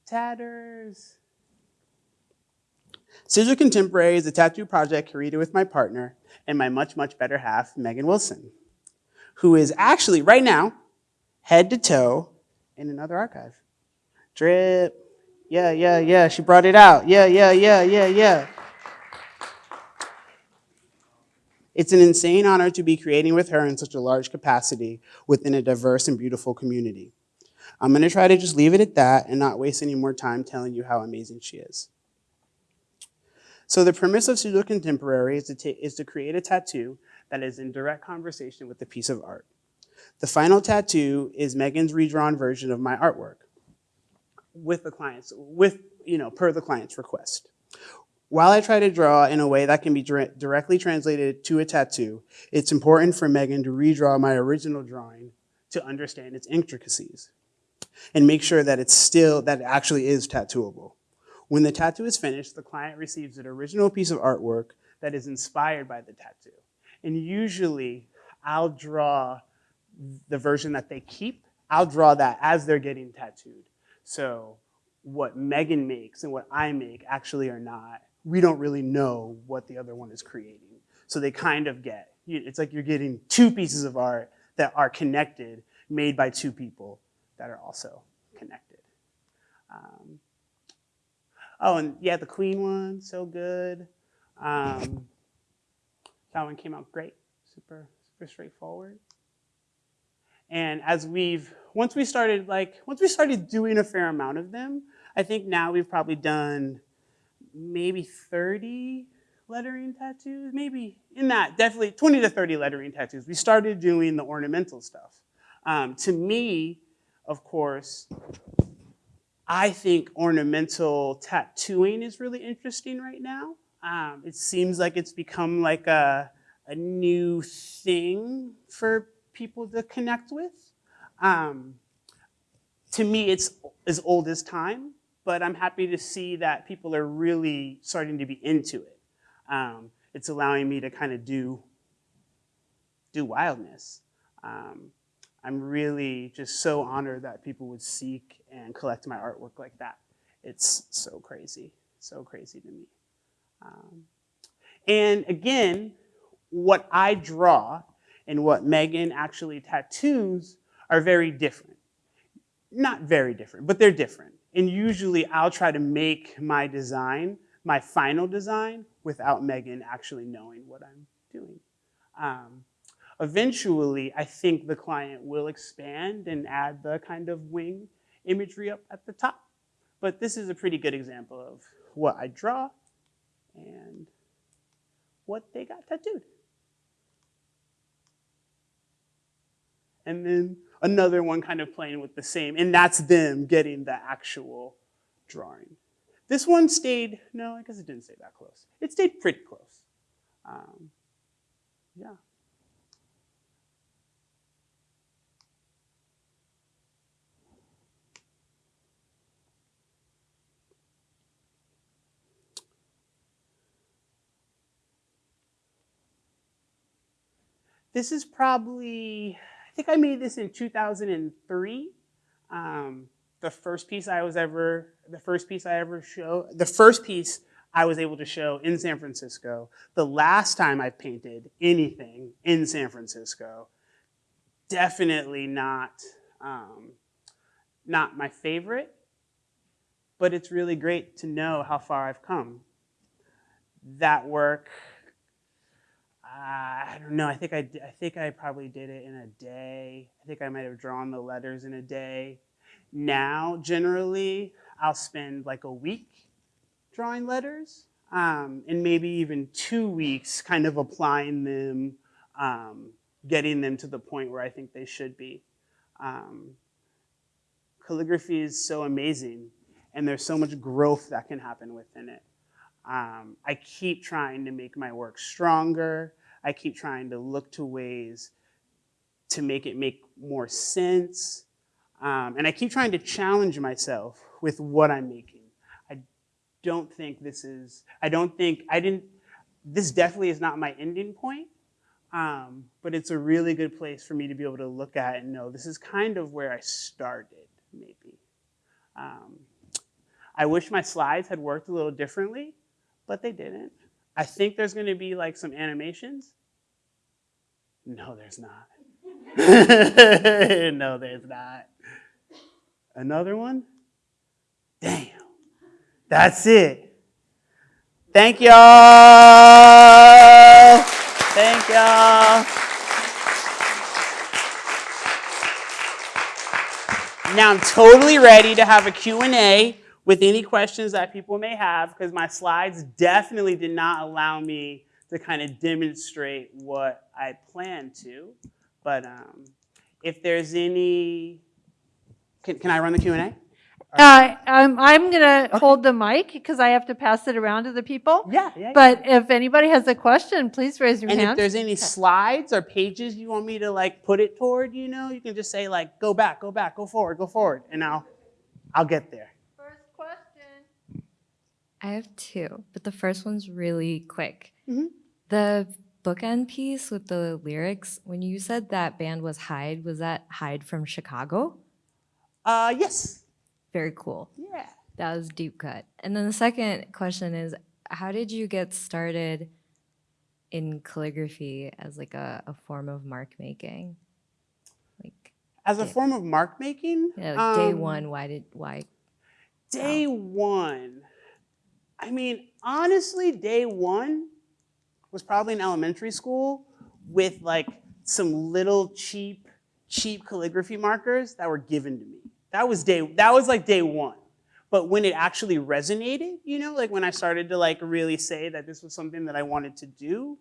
Tatters. Sigil Contemporary is a tattoo project created with my partner and my much, much better half, Megan Wilson, who is actually right now, head to toe, in another archive. Drip. Yeah, yeah, yeah. She brought it out. Yeah, yeah, yeah, yeah, yeah. It's an insane honor to be creating with her in such a large capacity within a diverse and beautiful community. I'm gonna try to just leave it at that and not waste any more time telling you how amazing she is. So the premise of Pseudo Contemporary is to, is to create a tattoo that is in direct conversation with a piece of art. The final tattoo is Megan's redrawn version of my artwork with the client's, with, you know, per the client's request. While I try to draw in a way that can be directly translated to a tattoo, it's important for Megan to redraw my original drawing to understand its intricacies and make sure that it's still, that it actually is tattooable. When the tattoo is finished, the client receives an original piece of artwork that is inspired by the tattoo. And usually I'll draw the version that they keep, I'll draw that as they're getting tattooed. So what Megan makes and what I make actually are not, we don't really know what the other one is creating. So they kind of get, it's like you're getting two pieces of art that are connected, made by two people that are also connected. Um, oh, and yeah, the Queen one, so good. Um, that one came out great, super, super straightforward. And as we've, once we started like, once we started doing a fair amount of them, I think now we've probably done maybe 30 lettering tattoos, maybe in that, definitely 20 to 30 lettering tattoos. We started doing the ornamental stuff. Um, to me, of course, I think ornamental tattooing is really interesting right now. Um, it seems like it's become like a, a new thing for people to connect with. Um, to me, it's as old as time, but I'm happy to see that people are really starting to be into it. Um, it's allowing me to kind of do, do wildness. I'm really just so honored that people would seek and collect my artwork like that. It's so crazy, so crazy to me. Um, and again, what I draw and what Megan actually tattoos are very different. Not very different, but they're different. And usually I'll try to make my design, my final design, without Megan actually knowing what I'm doing. Um, eventually, I think the client will expand and add the kind of wing imagery up at the top. But this is a pretty good example of what I draw and what they got tattooed. And then another one kind of playing with the same, and that's them getting the actual drawing. This one stayed, no, I guess it didn't stay that close. It stayed pretty close. Um, yeah. This is probably, I think I made this in 2003. Um, the first piece I was ever, the first piece I ever show, the first piece I was able to show in San Francisco. The last time I painted anything in San Francisco, definitely not, um, not my favorite, but it's really great to know how far I've come. That work, I don't know. I think I, I think I probably did it in a day. I think I might have drawn the letters in a day. Now, generally, I'll spend like a week drawing letters, um, and maybe even two weeks kind of applying them, um, getting them to the point where I think they should be. Um, calligraphy is so amazing, and there's so much growth that can happen within it. Um, I keep trying to make my work stronger. I keep trying to look to ways to make it make more sense. Um, and I keep trying to challenge myself with what I'm making. I don't think this is, I don't think, I didn't, this definitely is not my ending point, um, but it's a really good place for me to be able to look at and know this is kind of where I started, maybe. Um, I wish my slides had worked a little differently, but they didn't. I think there's going to be like some animations. No, there's not. no, there's not. Another one? Damn. That's it. Thank y'all. Thank y'all. Now I'm totally ready to have a Q&A with any questions that people may have because my slides definitely did not allow me to kind of demonstrate what I plan to. But um, if there's any, can, can I run the Q&A? Uh, I'm, I'm going to hold the mic because I have to pass it around to the people. Yeah, yeah. But if anybody has a question, please raise your hand. and if there's any slides or pages you want me to like put it toward, you know, you can just say like, go back, go back, go forward, go forward, and I'll, I'll get there. I have two, but the first one's really quick. Mhm. The bookend piece with the lyrics, when you said that band was Hyde, was that Hyde from Chicago? Uh, yes. Very cool. Yeah. That was deep cut. And then the second question is, how did you get started in calligraphy as like a, a form of mark making? Like as a form of mark making, Yeah, like day um, one, why did why? Day one. I mean, honestly, day one was probably in elementary school with like some little cheap, cheap calligraphy markers that were given to me. That was day, that was like day one. But when it actually resonated, you know, like when I started to like really say that this was something that I wanted to do,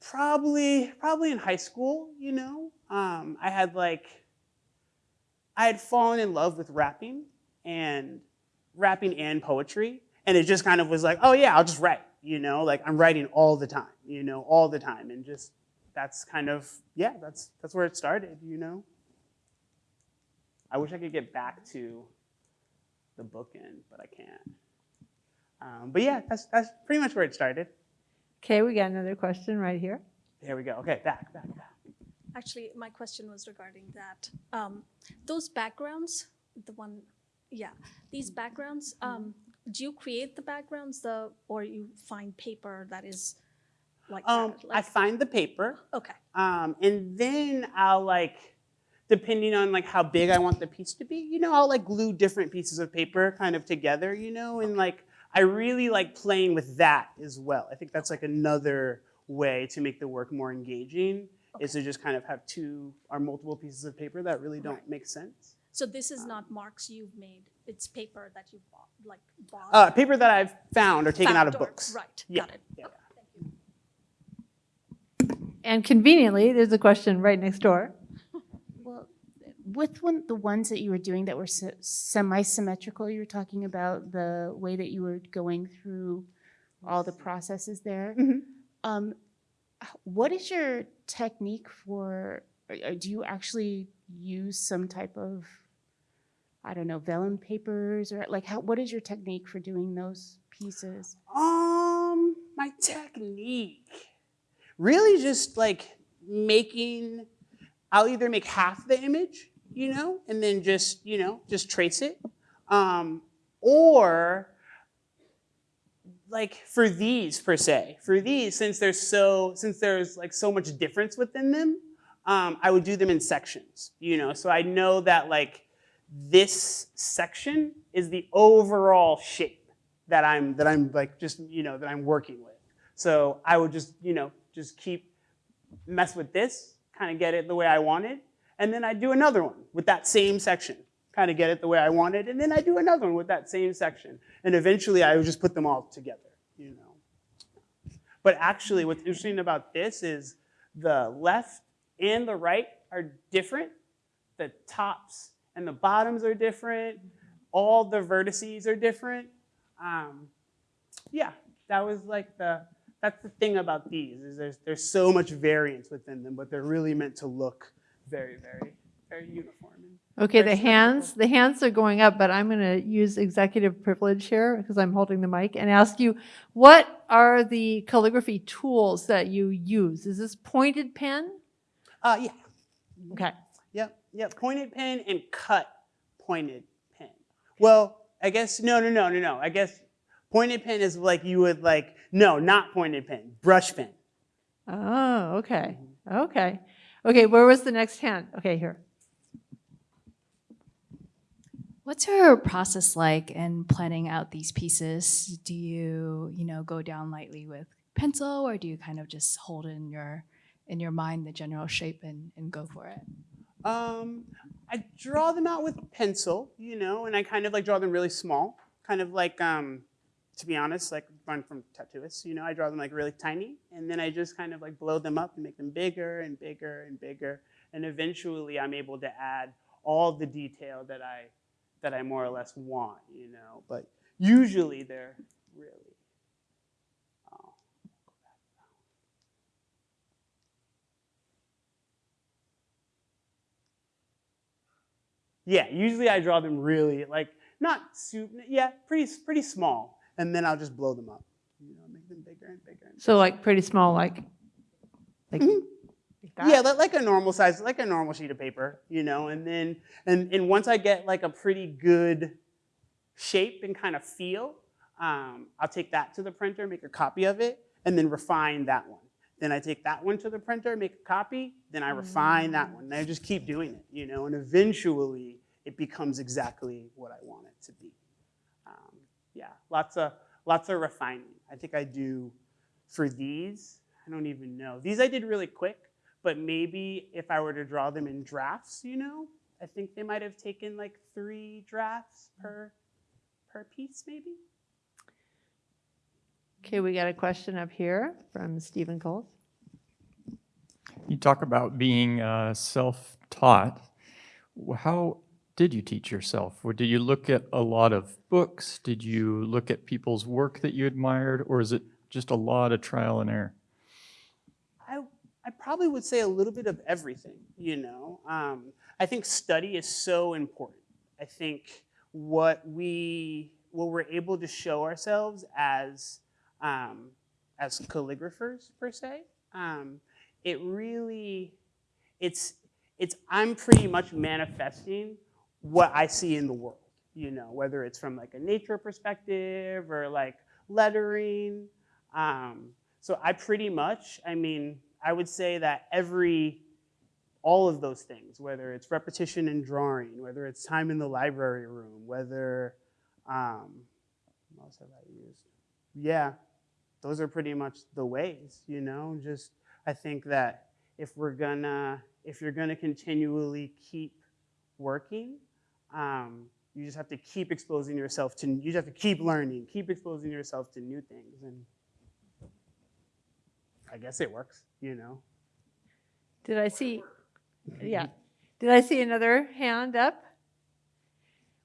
probably, probably in high school, you know, um, I had like, I had fallen in love with rapping and rapping and poetry. And it just kind of was like, oh yeah, I'll just write, you know, like I'm writing all the time, you know, all the time. And just that's kind of, yeah, that's that's where it started, you know. I wish I could get back to the bookend, but I can't. Um, but yeah, that's that's pretty much where it started. Okay, we got another question right here. There we go. Okay, back, back, back. Actually, my question was regarding that. Um, those backgrounds, the one, yeah, these backgrounds, um, do you create the backgrounds, the, or you find paper that is like Um, that? I find the paper. okay, Um, and then I'll like, depending on like how big I want the piece to be, you know, I'll like glue different pieces of paper kind of together, you know, and like I really like playing with that as well. I think that's like another way to make the work more engaging is to just kind of have two or multiple pieces of paper that really don't Right. make sense. So this is not marks you've made, it's paper that you bought, like bought? Uh, paper that I've found or taken out of or- books. Right, Yeah, got it. yeah. Okay. And conveniently, there's a question right next door. Well, with one, the ones that you were doing that were se- semi-symmetrical, you were talking about the way that you were going through all the processes there. Mhm. Um, what is your technique for, or- or do you actually use some type of, I don't know, vellum papers or like how, what is your technique for doing those pieces? Um, my technique. Really just like making, I'll either make half the image, you know, and then just, you know, just trace it. Um, or like for these per se, for these, since there's so, since there's like so much difference within them, um, I would do them in sections, you know, so I know that like this section is the overall shape that I'm that I'm like just you know that I'm working with. So I would just you know just keep mess with this, kind of get it the way I wanted, and then I do another one with that same section, kind of get it the way I wanted, and then I do another one with that same section, and eventually I would just put them all together, you know. But actually, what's interesting about this is the left and the right are different. The tops and the bottoms are different. All the vertices are different. Um, yeah, that was like the, that's the thing about these, is there's, there's so much variance within them, but they're really meant to look very, very, very uniform. Okay, the Very hands, the hands are going up, but I'm going to use executive privilege here because I'm holding the mic and ask you, what are the calligraphy tools that you use? Is this pointed pen? Uh, yeah, Okay. Yep, yep, pointed pen and cut pointed pen. Well, I guess, no, no, no, no, no, I guess pointed pen is like you would like, no, not pointed pen, brush pen. Oh, okay. Okay. Okay, where was the next hand? Okay, here. What's your process like in planning out these pieces? Do you, you know, go down lightly with pencil or do you kind of just hold in your in your mind the general shape and, and go for it? Um, I draw them out with pencil, you know, and I kind of like draw them really small, kind of like, um, to be honest, like I'm from tattooists, you know, I draw them like really tiny, and then I just kind of like blow them up and make them bigger and bigger and bigger, and eventually I'm able to add all the detail that I that I more or less want, you know. But usually they're really. Yeah, usually I draw them really like not super, yeah, pretty pretty small, and then I'll just blow them up. You know, make them bigger and bigger. And So like pretty small, like, like, Mhm. like that? Yeah, li- like a normal size, like a normal sheet of paper, you know, and then and and once I get like a pretty good shape and kind of feel, um, I'll take that to the printer, make a copy of it, and then refine that one. Then I take that one to the printer, make a copy, then I refine that one. And I just keep doing it, you know, and eventually it becomes exactly what I want it to be. Um, yeah, lots of lots of refining. I think I do for these. I don't even know. These I did really quick, but maybe if I were to draw them in drafts, you know, I think they might have taken like three drafts per per piece, maybe. Okay, we got a question up here from Stephen Coles. You talk about being uh, self-taught. How did you teach yourself? Or did you look at a lot of books? Did you look at people's work that you admired? Or is it just a lot of trial and error? I, I probably would say a little bit of everything, you know. Um, I think study is so important. I think what we what we're able to show ourselves as um, as calligraphers per se, um, it really it's it's I'm pretty much manifesting what I see in the world, you know, whether it's from like a nature perspective or like lettering. Um, so I pretty much, I mean, I would say that every, all of those things, whether it's repetition and drawing, whether it's time in the library room, whether, um, what else have I used? Yeah, those are pretty much the ways, you know, just, I think that if we're gonna, if you're gonna continually keep working, um, you just have to keep exposing yourself to, you just have to keep learning, keep exposing yourself to new things. And I guess it works, you know. Did I see, yeah, did I see another hand up?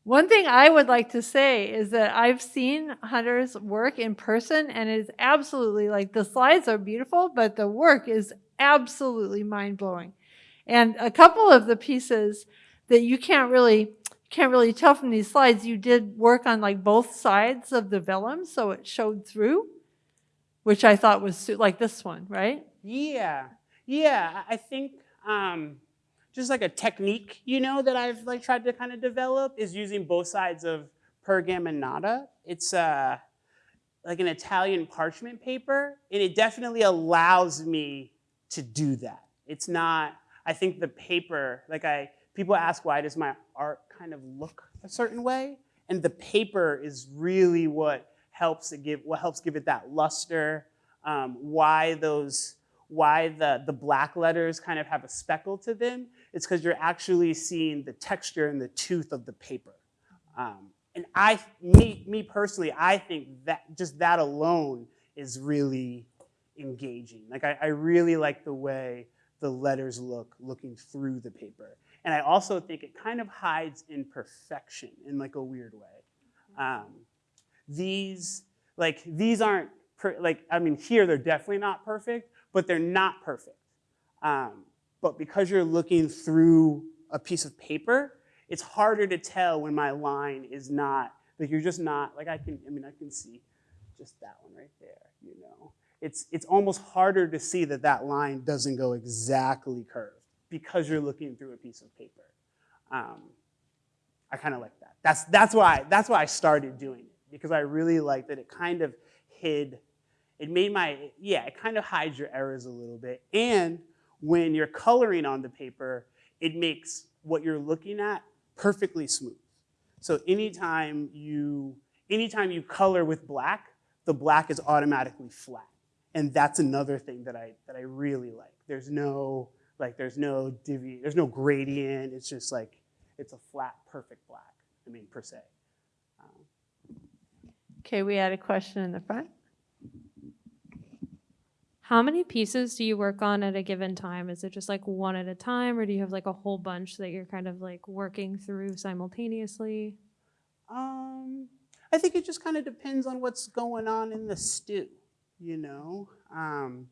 One thing I would like to say is that I've seen Hunter's work in person and it is absolutely like the slides are beautiful, but the work is absolutely mind blowing. And a couple of the pieces that you can't really can't really tell from these slides, you did work on like both sides of the vellum, so it showed through, which I thought was like this one, right? Yeah, yeah. I I think um, just like a technique, you know, that I've like tried to kind of develop is using both sides of pergamenata. It's uh, like an Italian parchment paper, and it definitely allows me to do that. It's not. I think the paper, like I, people ask why does my art kind of look a certain way, and the paper is really what helps it give what helps give it that luster. Um, why those why the, the black letters kind of have a speckle to them, it's because you're actually seeing the texture and the tooth of the paper. Um, and I, me, me personally, I think that just that alone is really engaging. Like I, I really like the way the letters look looking through the paper. And I also think it kind of hides in imperfection in like a weird way. Um, these, like these aren't, per, like, I mean, here they're definitely not perfect, but they're not perfect. Um, but because you're looking through a piece of paper, it's harder to tell when my line is not, like you're just not, like I can, I mean, I can see just that one right there, you know. It's, it's almost harder to see that that line doesn't go exactly curved because you're looking through a piece of paper. Um, I kind of like that. That's, that's, why, that's why I started doing it, because I really like that it kind of hid, it made my, yeah, it kind of hides your errors a little bit. And when you're coloring on the paper, it makes what you're looking at perfectly smooth. So anytime you, anytime you color with black, the black is automatically flat. And that's another thing that I, that I really like. There's no, like there's no divi, there's no gradient. It's just like, it's a flat, perfect black, I mean, per se. Um, Okay, we had a question in the front. How many pieces do you work on at a given time? Is it just like one at a time, or do you have like a whole bunch that you're kind of like working through simultaneously? Um, I think it just kind of depends on what's going on in the stew, you know? Um,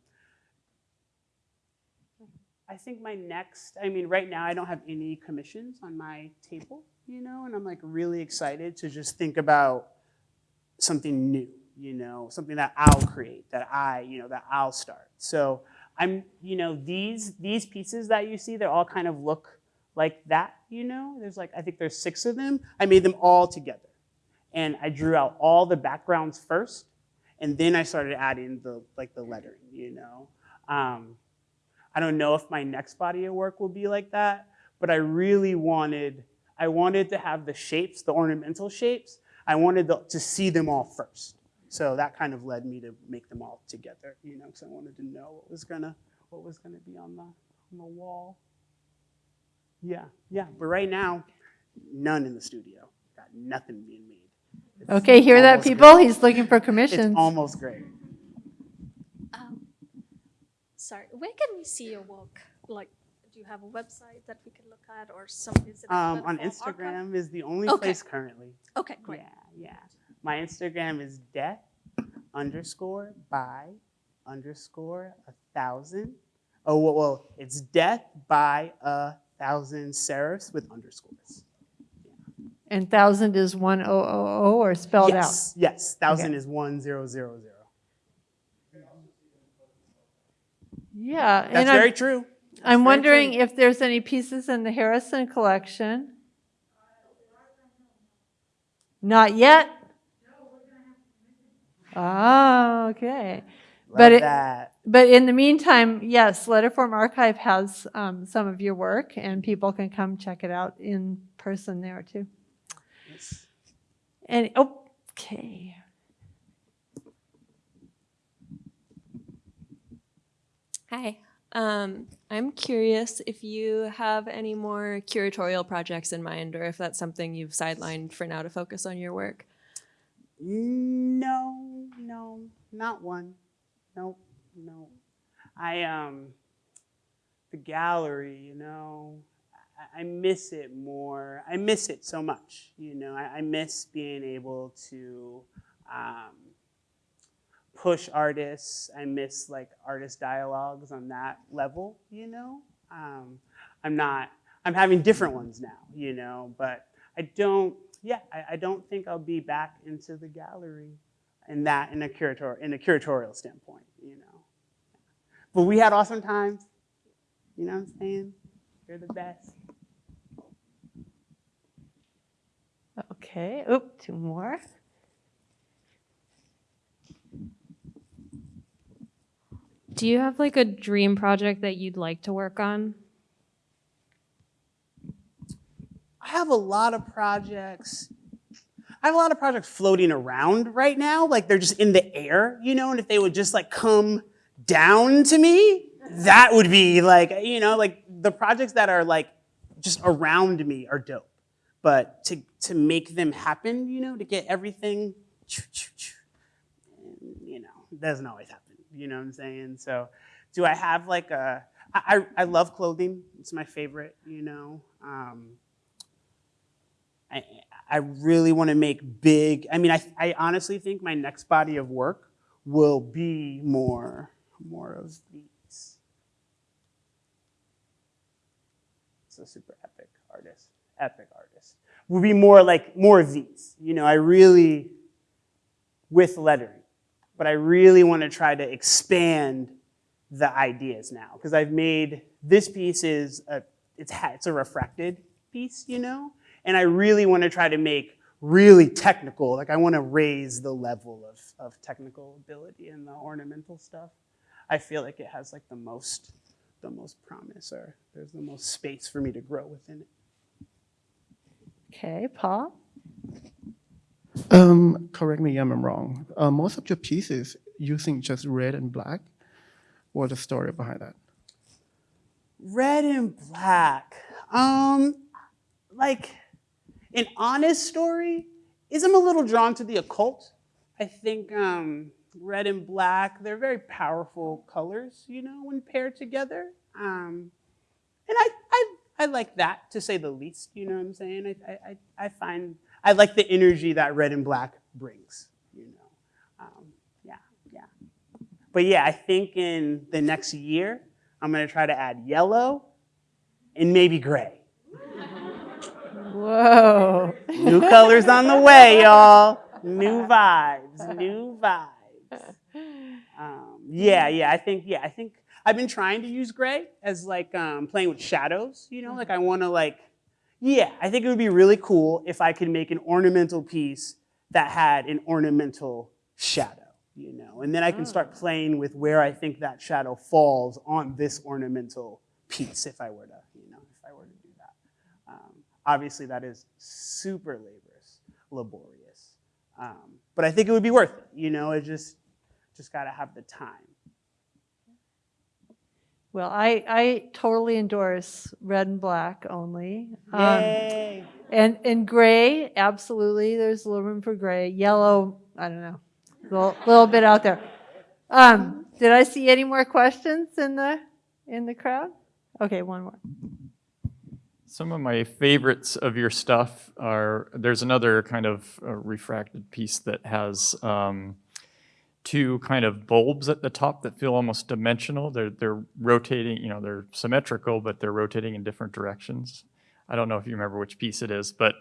I think my next, I mean, right now I don't have any commissions on my table, you know, and I'm like really excited to just think about something new, you know, something that I'll create, that I, you know, that I'll start. So I'm, you know, these these pieces that you see, they all kind of look like that, you know. There's like, I think there's six of them. I made them all together. And I drew out all the backgrounds first, and then I started adding the like the lettering, you know. Um, I don't know if my next body of work will be like that, but I really wanted, I wanted to have the shapes, the ornamental shapes, I wanted the, to see them all first. So that kind of led me to make them all together, you know, because I wanted to know what was gonna, what was gonna be on the, on the wall. Yeah, yeah, but right now, none in the studio. Got nothing being made. It's Okay, hear that, people? great. He's looking for commissions. It's commissions. almost great. Um, sorry, where can we see your work? Like, do you have a website that we can look at or some, is it? Um, on platform archive? Instagram is the only Okay. place currently. Okay, great. Yeah, yeah. My Instagram is death underscore by underscore a thousand. Oh, well, well, it's death by a thousand serifs with underscores. And thousand is one O O O or spelled out? yes, yes. Thousand is one zero zero zero. Yeah, That's and very I'm, true. I'm very wondering true. if there's any pieces in the Harrison collection. Not yet? Ah, okay. Love But it- that. But in the meantime, yes, Letterform Archive has um, some of your work, and people can come check it out in person there too. Yes. And, okay. Hi. Um, I'm curious if you have any more curatorial projects in mind or if that's something you've sidelined for now to focus on your work. No, no, not one. Nope, no. I um, the gallery, you know, I, miss it more. I miss it so much, you know. I, I miss being able to um, push artists. I miss like artist dialogues on that level, you know. Um, I'm not. I'm having different ones now, you know, but I don't. Yeah, I, I don't think I'll be back into the gallery in that in a curator in a curatorial standpoint, you know. But we had awesome times. You know what I'm saying? You're the best. Okay, oop, two more. Do you have like a dream project that you'd like to work on? I have a lot of projects. I have a lot of projects floating around right now, like they're just in the air, you know, and if they would just like come down to me, that would be like, you know, like the projects that are like just around me are dope. But to to make them happen, you know, to get everything, you know, doesn't always happen. You know what I'm saying? So, do I have like a, I, I love clothing. It's my favorite. You know. Um, I, I really want to make big, I mean, I, I honestly think my next body of work will be more, more of these. So super epic artist, epic artist. Will be more like, more of these. You know, I really, with lettering, but I really want to try to expand the ideas now because I've made, this piece is, a, it's, it's a refracted piece, you know? And I really want to try to make really technical, like I want to raise the level of, of technical ability in the ornamental stuff. I feel like it has like the most, the most promise or there's the most space for me to grow within it. Okay, Paul? Um, correct me if I'm wrong. Uh, most of your pieces using just red and black. What's the story behind that? Red and black. Um, like an honest story is I'm a little drawn to the occult. I think um, red and black, they're very powerful colors, you know, when paired together. Um, and I, I, I like that, to say the least, you know what I'm saying? I, I, I find, I like the energy that red and black brings, you know? Um, yeah, yeah. But yeah, I think in the next year, I'm gonna try to add yellow and maybe gray. Whoa. New colors on the way, y'all. New vibes, new vibes. Um, yeah, yeah, I think, yeah, I think I've been trying to use gray as like um, playing with shadows, you know, like I wanna like, yeah, I think it would be really cool if I could make an ornamental piece that had an ornamental shadow, you know, and then I can start playing with where I think that shadow falls on this ornamental piece if I were to, you know, if I were to do that. Um, obviously, that is super laborious, laborious, um, but I think it would be worth it. You know, it just just got to have the time. Well, I, I totally endorse red and black only. Um, Yay! And, and gray, absolutely, there's a little room for gray. Yellow, I don't know, a little, little bit out there. Um, did I see any more questions in the, in the crowd? Okay, one more. Some of my favorites of your stuff are, there's another kind of uh, refracted piece that has um, two kind of bulbs at the top that feel almost dimensional. They're, they're rotating, you know, they're symmetrical, but they're rotating in different directions. I don't know if you remember which piece it is, but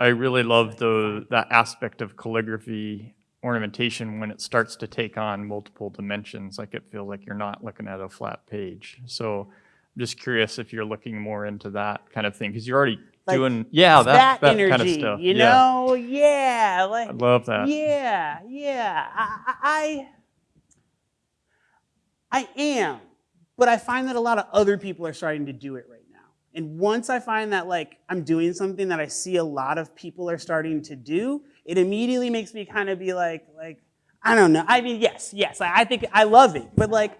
I really love the, that aspect of calligraphy ornamentation when it starts to take on multiple dimensions, like it feels like you're not looking at a flat page. So just curious if you're looking more into that kind of thing, because you're already Like, doing, yeah, that, that energy, kind of stuff. you yeah. know? Yeah, like I love that. Yeah, yeah. I, I, I am, but I find that a lot of other people are starting to do it right now. And once I find that like I'm doing something that I see a lot of people are starting to do, it immediately makes me kind of be like, like I don't know. I mean, yes, yes. I, I think I love it, but like,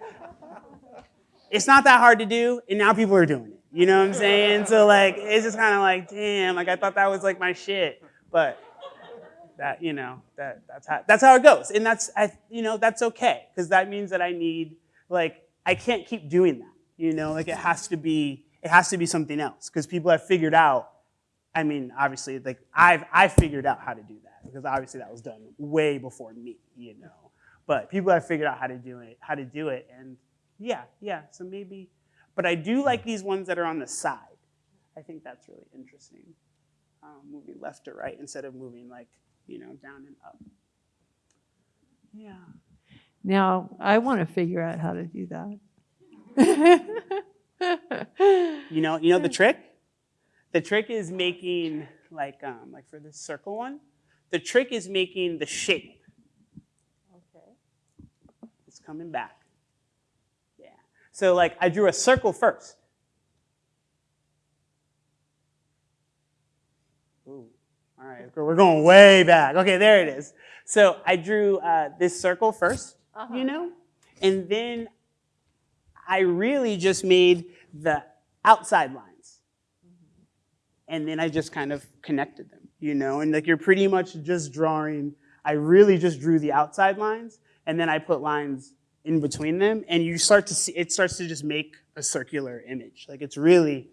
it's not that hard to do, and now people are doing it. You know what I'm saying? So like, it's just kind of like, damn, like I thought that was like my shit, but that you know that that's how that's how it goes, and that's I you know that's okay because that means that I need like I can't keep doing that. You know, like it has to be it has to be something else because people have figured out. I mean, obviously, like I've I figured out how to do that because obviously that was done way before me. You know, but people have figured out how to do it, how to do it, and yeah, yeah. So maybe, but I do like these ones that are on the side. I think that's really interesting. Um, moving left to right instead of moving like you know down and up. Yeah. Now, I want to figure out how to do that. You know, you know the trick? The trick is making like um like for this circle one, the trick is making the shape. Okay. It's coming back. So like I drew a circle first. Ooh. All right, we're going way back. Okay, there it is. So I drew uh, this circle 1st you know, and then I really just made the outside lines. And then I just kind of connected them, you know, and like you're pretty much just drawing, I really just drew the outside lines and then I put lines in between them and you start to see, it starts to just make a circular image. Like it's really,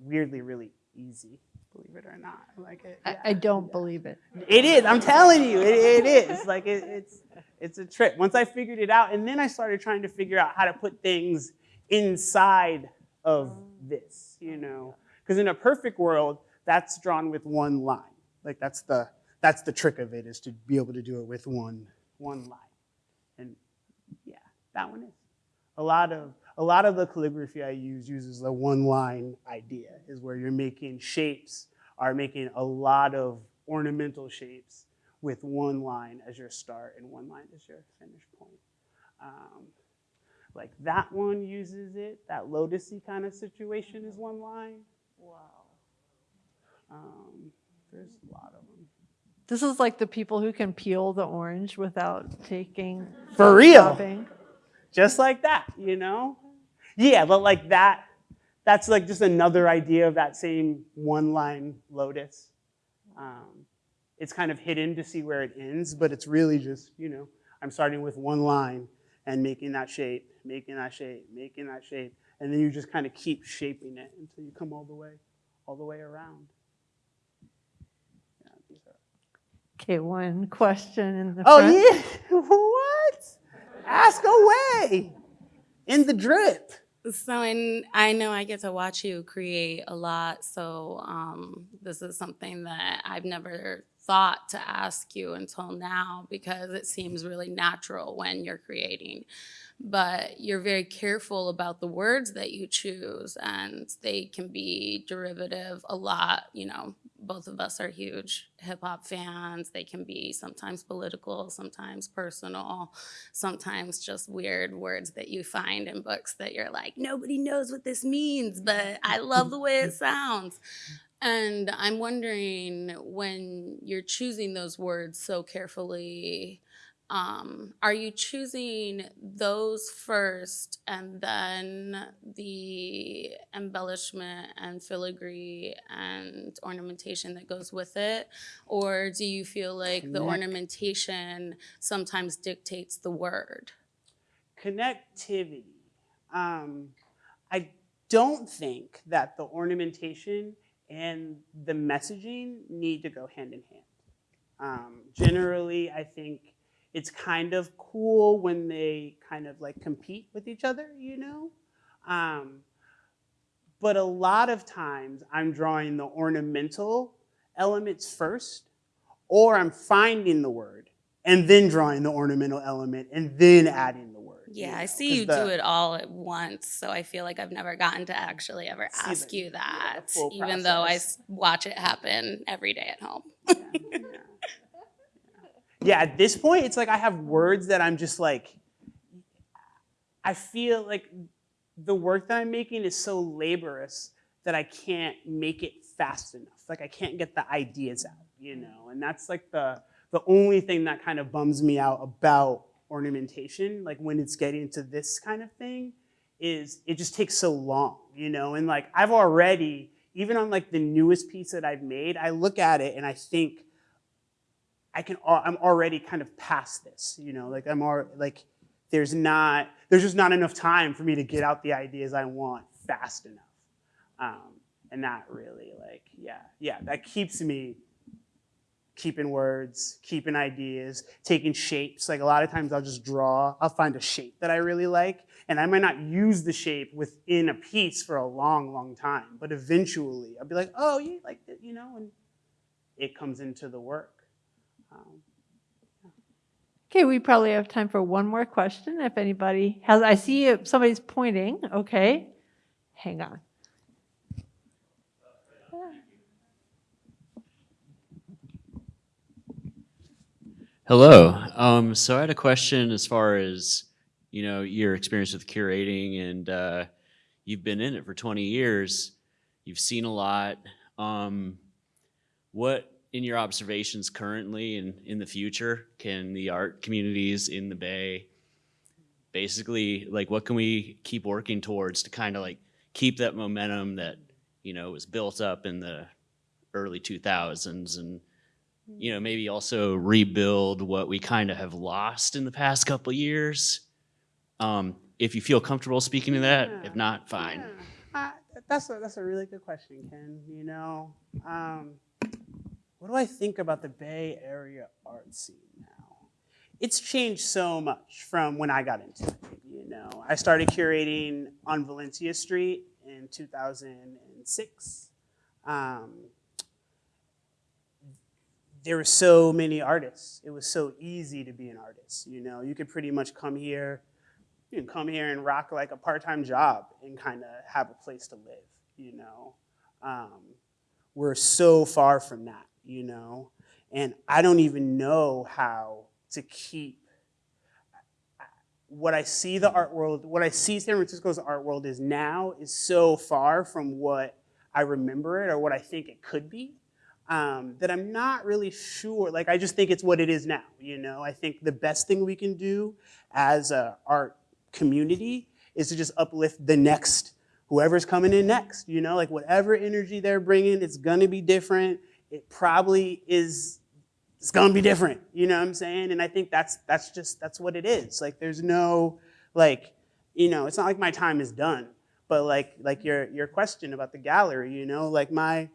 weirdly, really easy, believe it or not. Like it, I, I don't believe it. it is. I'm telling you, it, it is. Like it, it's it's a trick. Once I figured it out, and then I started trying to figure out how to put things inside of this, you know, because in a perfect world, that's drawn with one line. Like that's the that's the trick of it is to be able to do it with one one line. And yeah, that one is a lot of a lot of the calligraphy I use uses the one line idea is where you're making shapes are making a lot of ornamental shapes with one line as your start and one line as your finish point. Um, like that one uses it, that lotusy kind of situation is one line. Wow. Um, there's a lot of them. This is like the people who can peel the orange without taking For real. photoshopping. Just like that, you know? Yeah, but like that, that's like just another idea of that same one line lotus. Um, it's kind of hidden to see where it ends, but it's really just, you know, I'm starting with one line and making that shape, making that shape, making that shape, and then you just kind of keep shaping it until you come all the way, all the way around. Yeah, these are- Okay, one question in the Oh front. yeah, what? Ask away. In the drip. So, and I know I get to watch you create a lot. So, um, this is something that I've never thought to ask you until now because it seems really natural when you're creating. But you're very careful about the words that you choose, and they can be derivative a lot, you know, both of us are huge hip hop fans. They can be sometimes political, sometimes personal, sometimes just weird words that you find in books that you're like, nobody knows what this means, but I love the way it sounds. And I'm wondering when you're choosing those words so carefully, um, are you choosing those first and then the embellishment and filigree and ornamentation that goes with it? Or do you feel like the ornamentation sometimes dictates the word? Connectivity. Um, I don't think that the ornamentation and the messaging need to go hand in hand. Um, generally, I think it's kind of cool when they kind of like compete with each other, you know? Um, but a lot of times I'm drawing the ornamental elements first, or I'm finding the word and then drawing the ornamental element and then adding the word. Yeah, I know, see 'cause you the- do it all at once, so I feel like I've never gotten to actually ever ask the- you that, full even though I watch it happen every day at home. yeah, at this point, it's like I have words that I'm just like, I feel like the work that I'm making is so laborious that I can't make it fast enough. Like I can't get the ideas out, you mm-hmm. know? And that's like the, the only thing that kind of bums me out about ornamentation, like when it's getting to this kind of thing, is it just takes so long, you know? And like I've already, even on like the newest piece that I've made, I look at it and I think, I can, I'm already kind of past this, you know, like I'm already, like, there's not, there's just not enough time for me to get out the ideas I want fast enough. Um, and that really, like, yeah, yeah, that keeps me keeping words, keeping ideas, taking shapes. Like a lot of times I'll just draw, I'll find a shape that I really like, and I might not use the shape within a piece for a long, long time, but eventually I'll be like, oh, you like you know, and it comes into the work. Um, Okay, we probably have time for one more question if anybody has, I see somebody's pointing, okay. Hang on. Hello. Um, so I had a question as far as you know your experience with curating, and uh, you've been in it for 20 years. You've seen a lot. Um, what, in your observations currently and in the future, can the art communities in the Bay basically like? What can we keep working towards to kind of like keep that momentum that you know was built up in the early 2000s and you know, maybe also rebuild what we kind of have lost in the past couple of years. Um, if you feel comfortable speaking to that, if not, fine. Yeah. Uh, that's a, that's a really good question, Ken. You know, um, what do I think about the Bay Area art scene now? It's changed so much from when I got into it. You know, I started curating on Valencia Street in 2006. Um, there were so many artists. It was so easy to be an artist. You know, you could pretty much come here, you can come here and rock like a part-time job and kind of have a place to live. You know, um, we're so far from that. You know, and I don't even know how to keep what I see the art world, what I see San Francisco's art world is now is so far from what I remember it or what I think it could be um, that I'm not really sure. Like, I just think it's what it is now, you know? I think the best thing we can do as a art community is to just uplift the next, whoever's coming in next, you know? Like, whatever energy they're bringing, it's gonna be different. It probably is, it's gonna be different, you know what I'm saying? And I think that's, that's just, that's what it is. Like, there's no, like, you know, it's not like my time is done, but like, like your, your question about the gallery, you know, like my,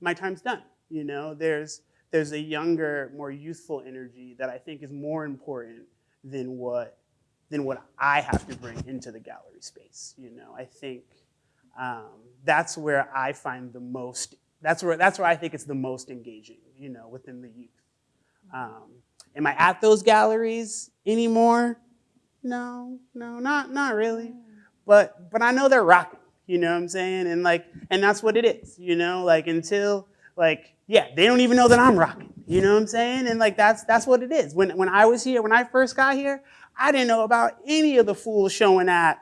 my time's done. You know, there's there's a younger, more youthful energy that I think is more important than what than what I have to bring into the gallery space. You know, I think um, that's where I find the most. That's where that's where I think it's the most engaging. You know, within the youth. Um, am I at those galleries anymore? No, no, not not really. But but I know they're rocking. You know what I'm saying? And like, and that's what it is. You know, like until like, yeah, they don't even know that I'm rocking. You know what I'm saying? And like that's that's what it is. When when I was here, when I first got here, I didn't know about any of the fools showing at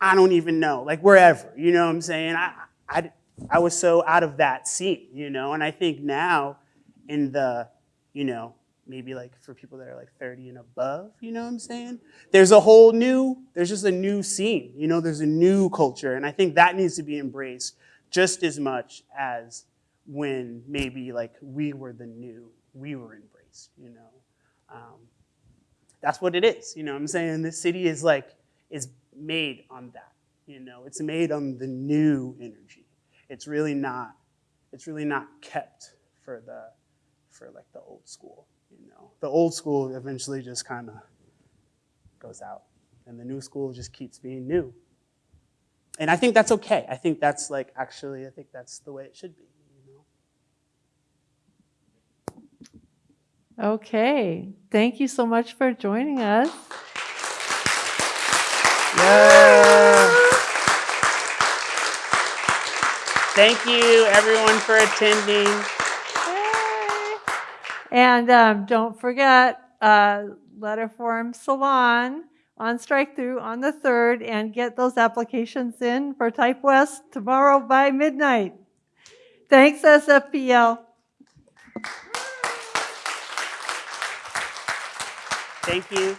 I don't even know, like wherever. You know what I'm saying? I I I was so out of that scene, you know. And I think now, in the, you know, maybe like for people that are like 30 and above, you know what I'm saying? There's a whole new, there's just a new scene, you know, there's a new culture. And I think that needs to be embraced just as much as when maybe like we were the new, we were embraced, you know. Um, that's what it is, you know what I'm saying? This city is like, is made on that, you know. It's made on the new energy. It's really not, it's really not kept for the, for like the old school, you know. The old school eventually just kind of goes out and the new school just keeps being new. And I think that's okay. I think that's like, actually, I think that's the way it should be. Okay, thank you so much for joining us. Yeah. Thank you, everyone, for attending. And um, don't forget, uh, letter form salon on strike through on the 3rd and get those applications in for Type West tomorrow by midnight. Thanks, SFPL. Thank you.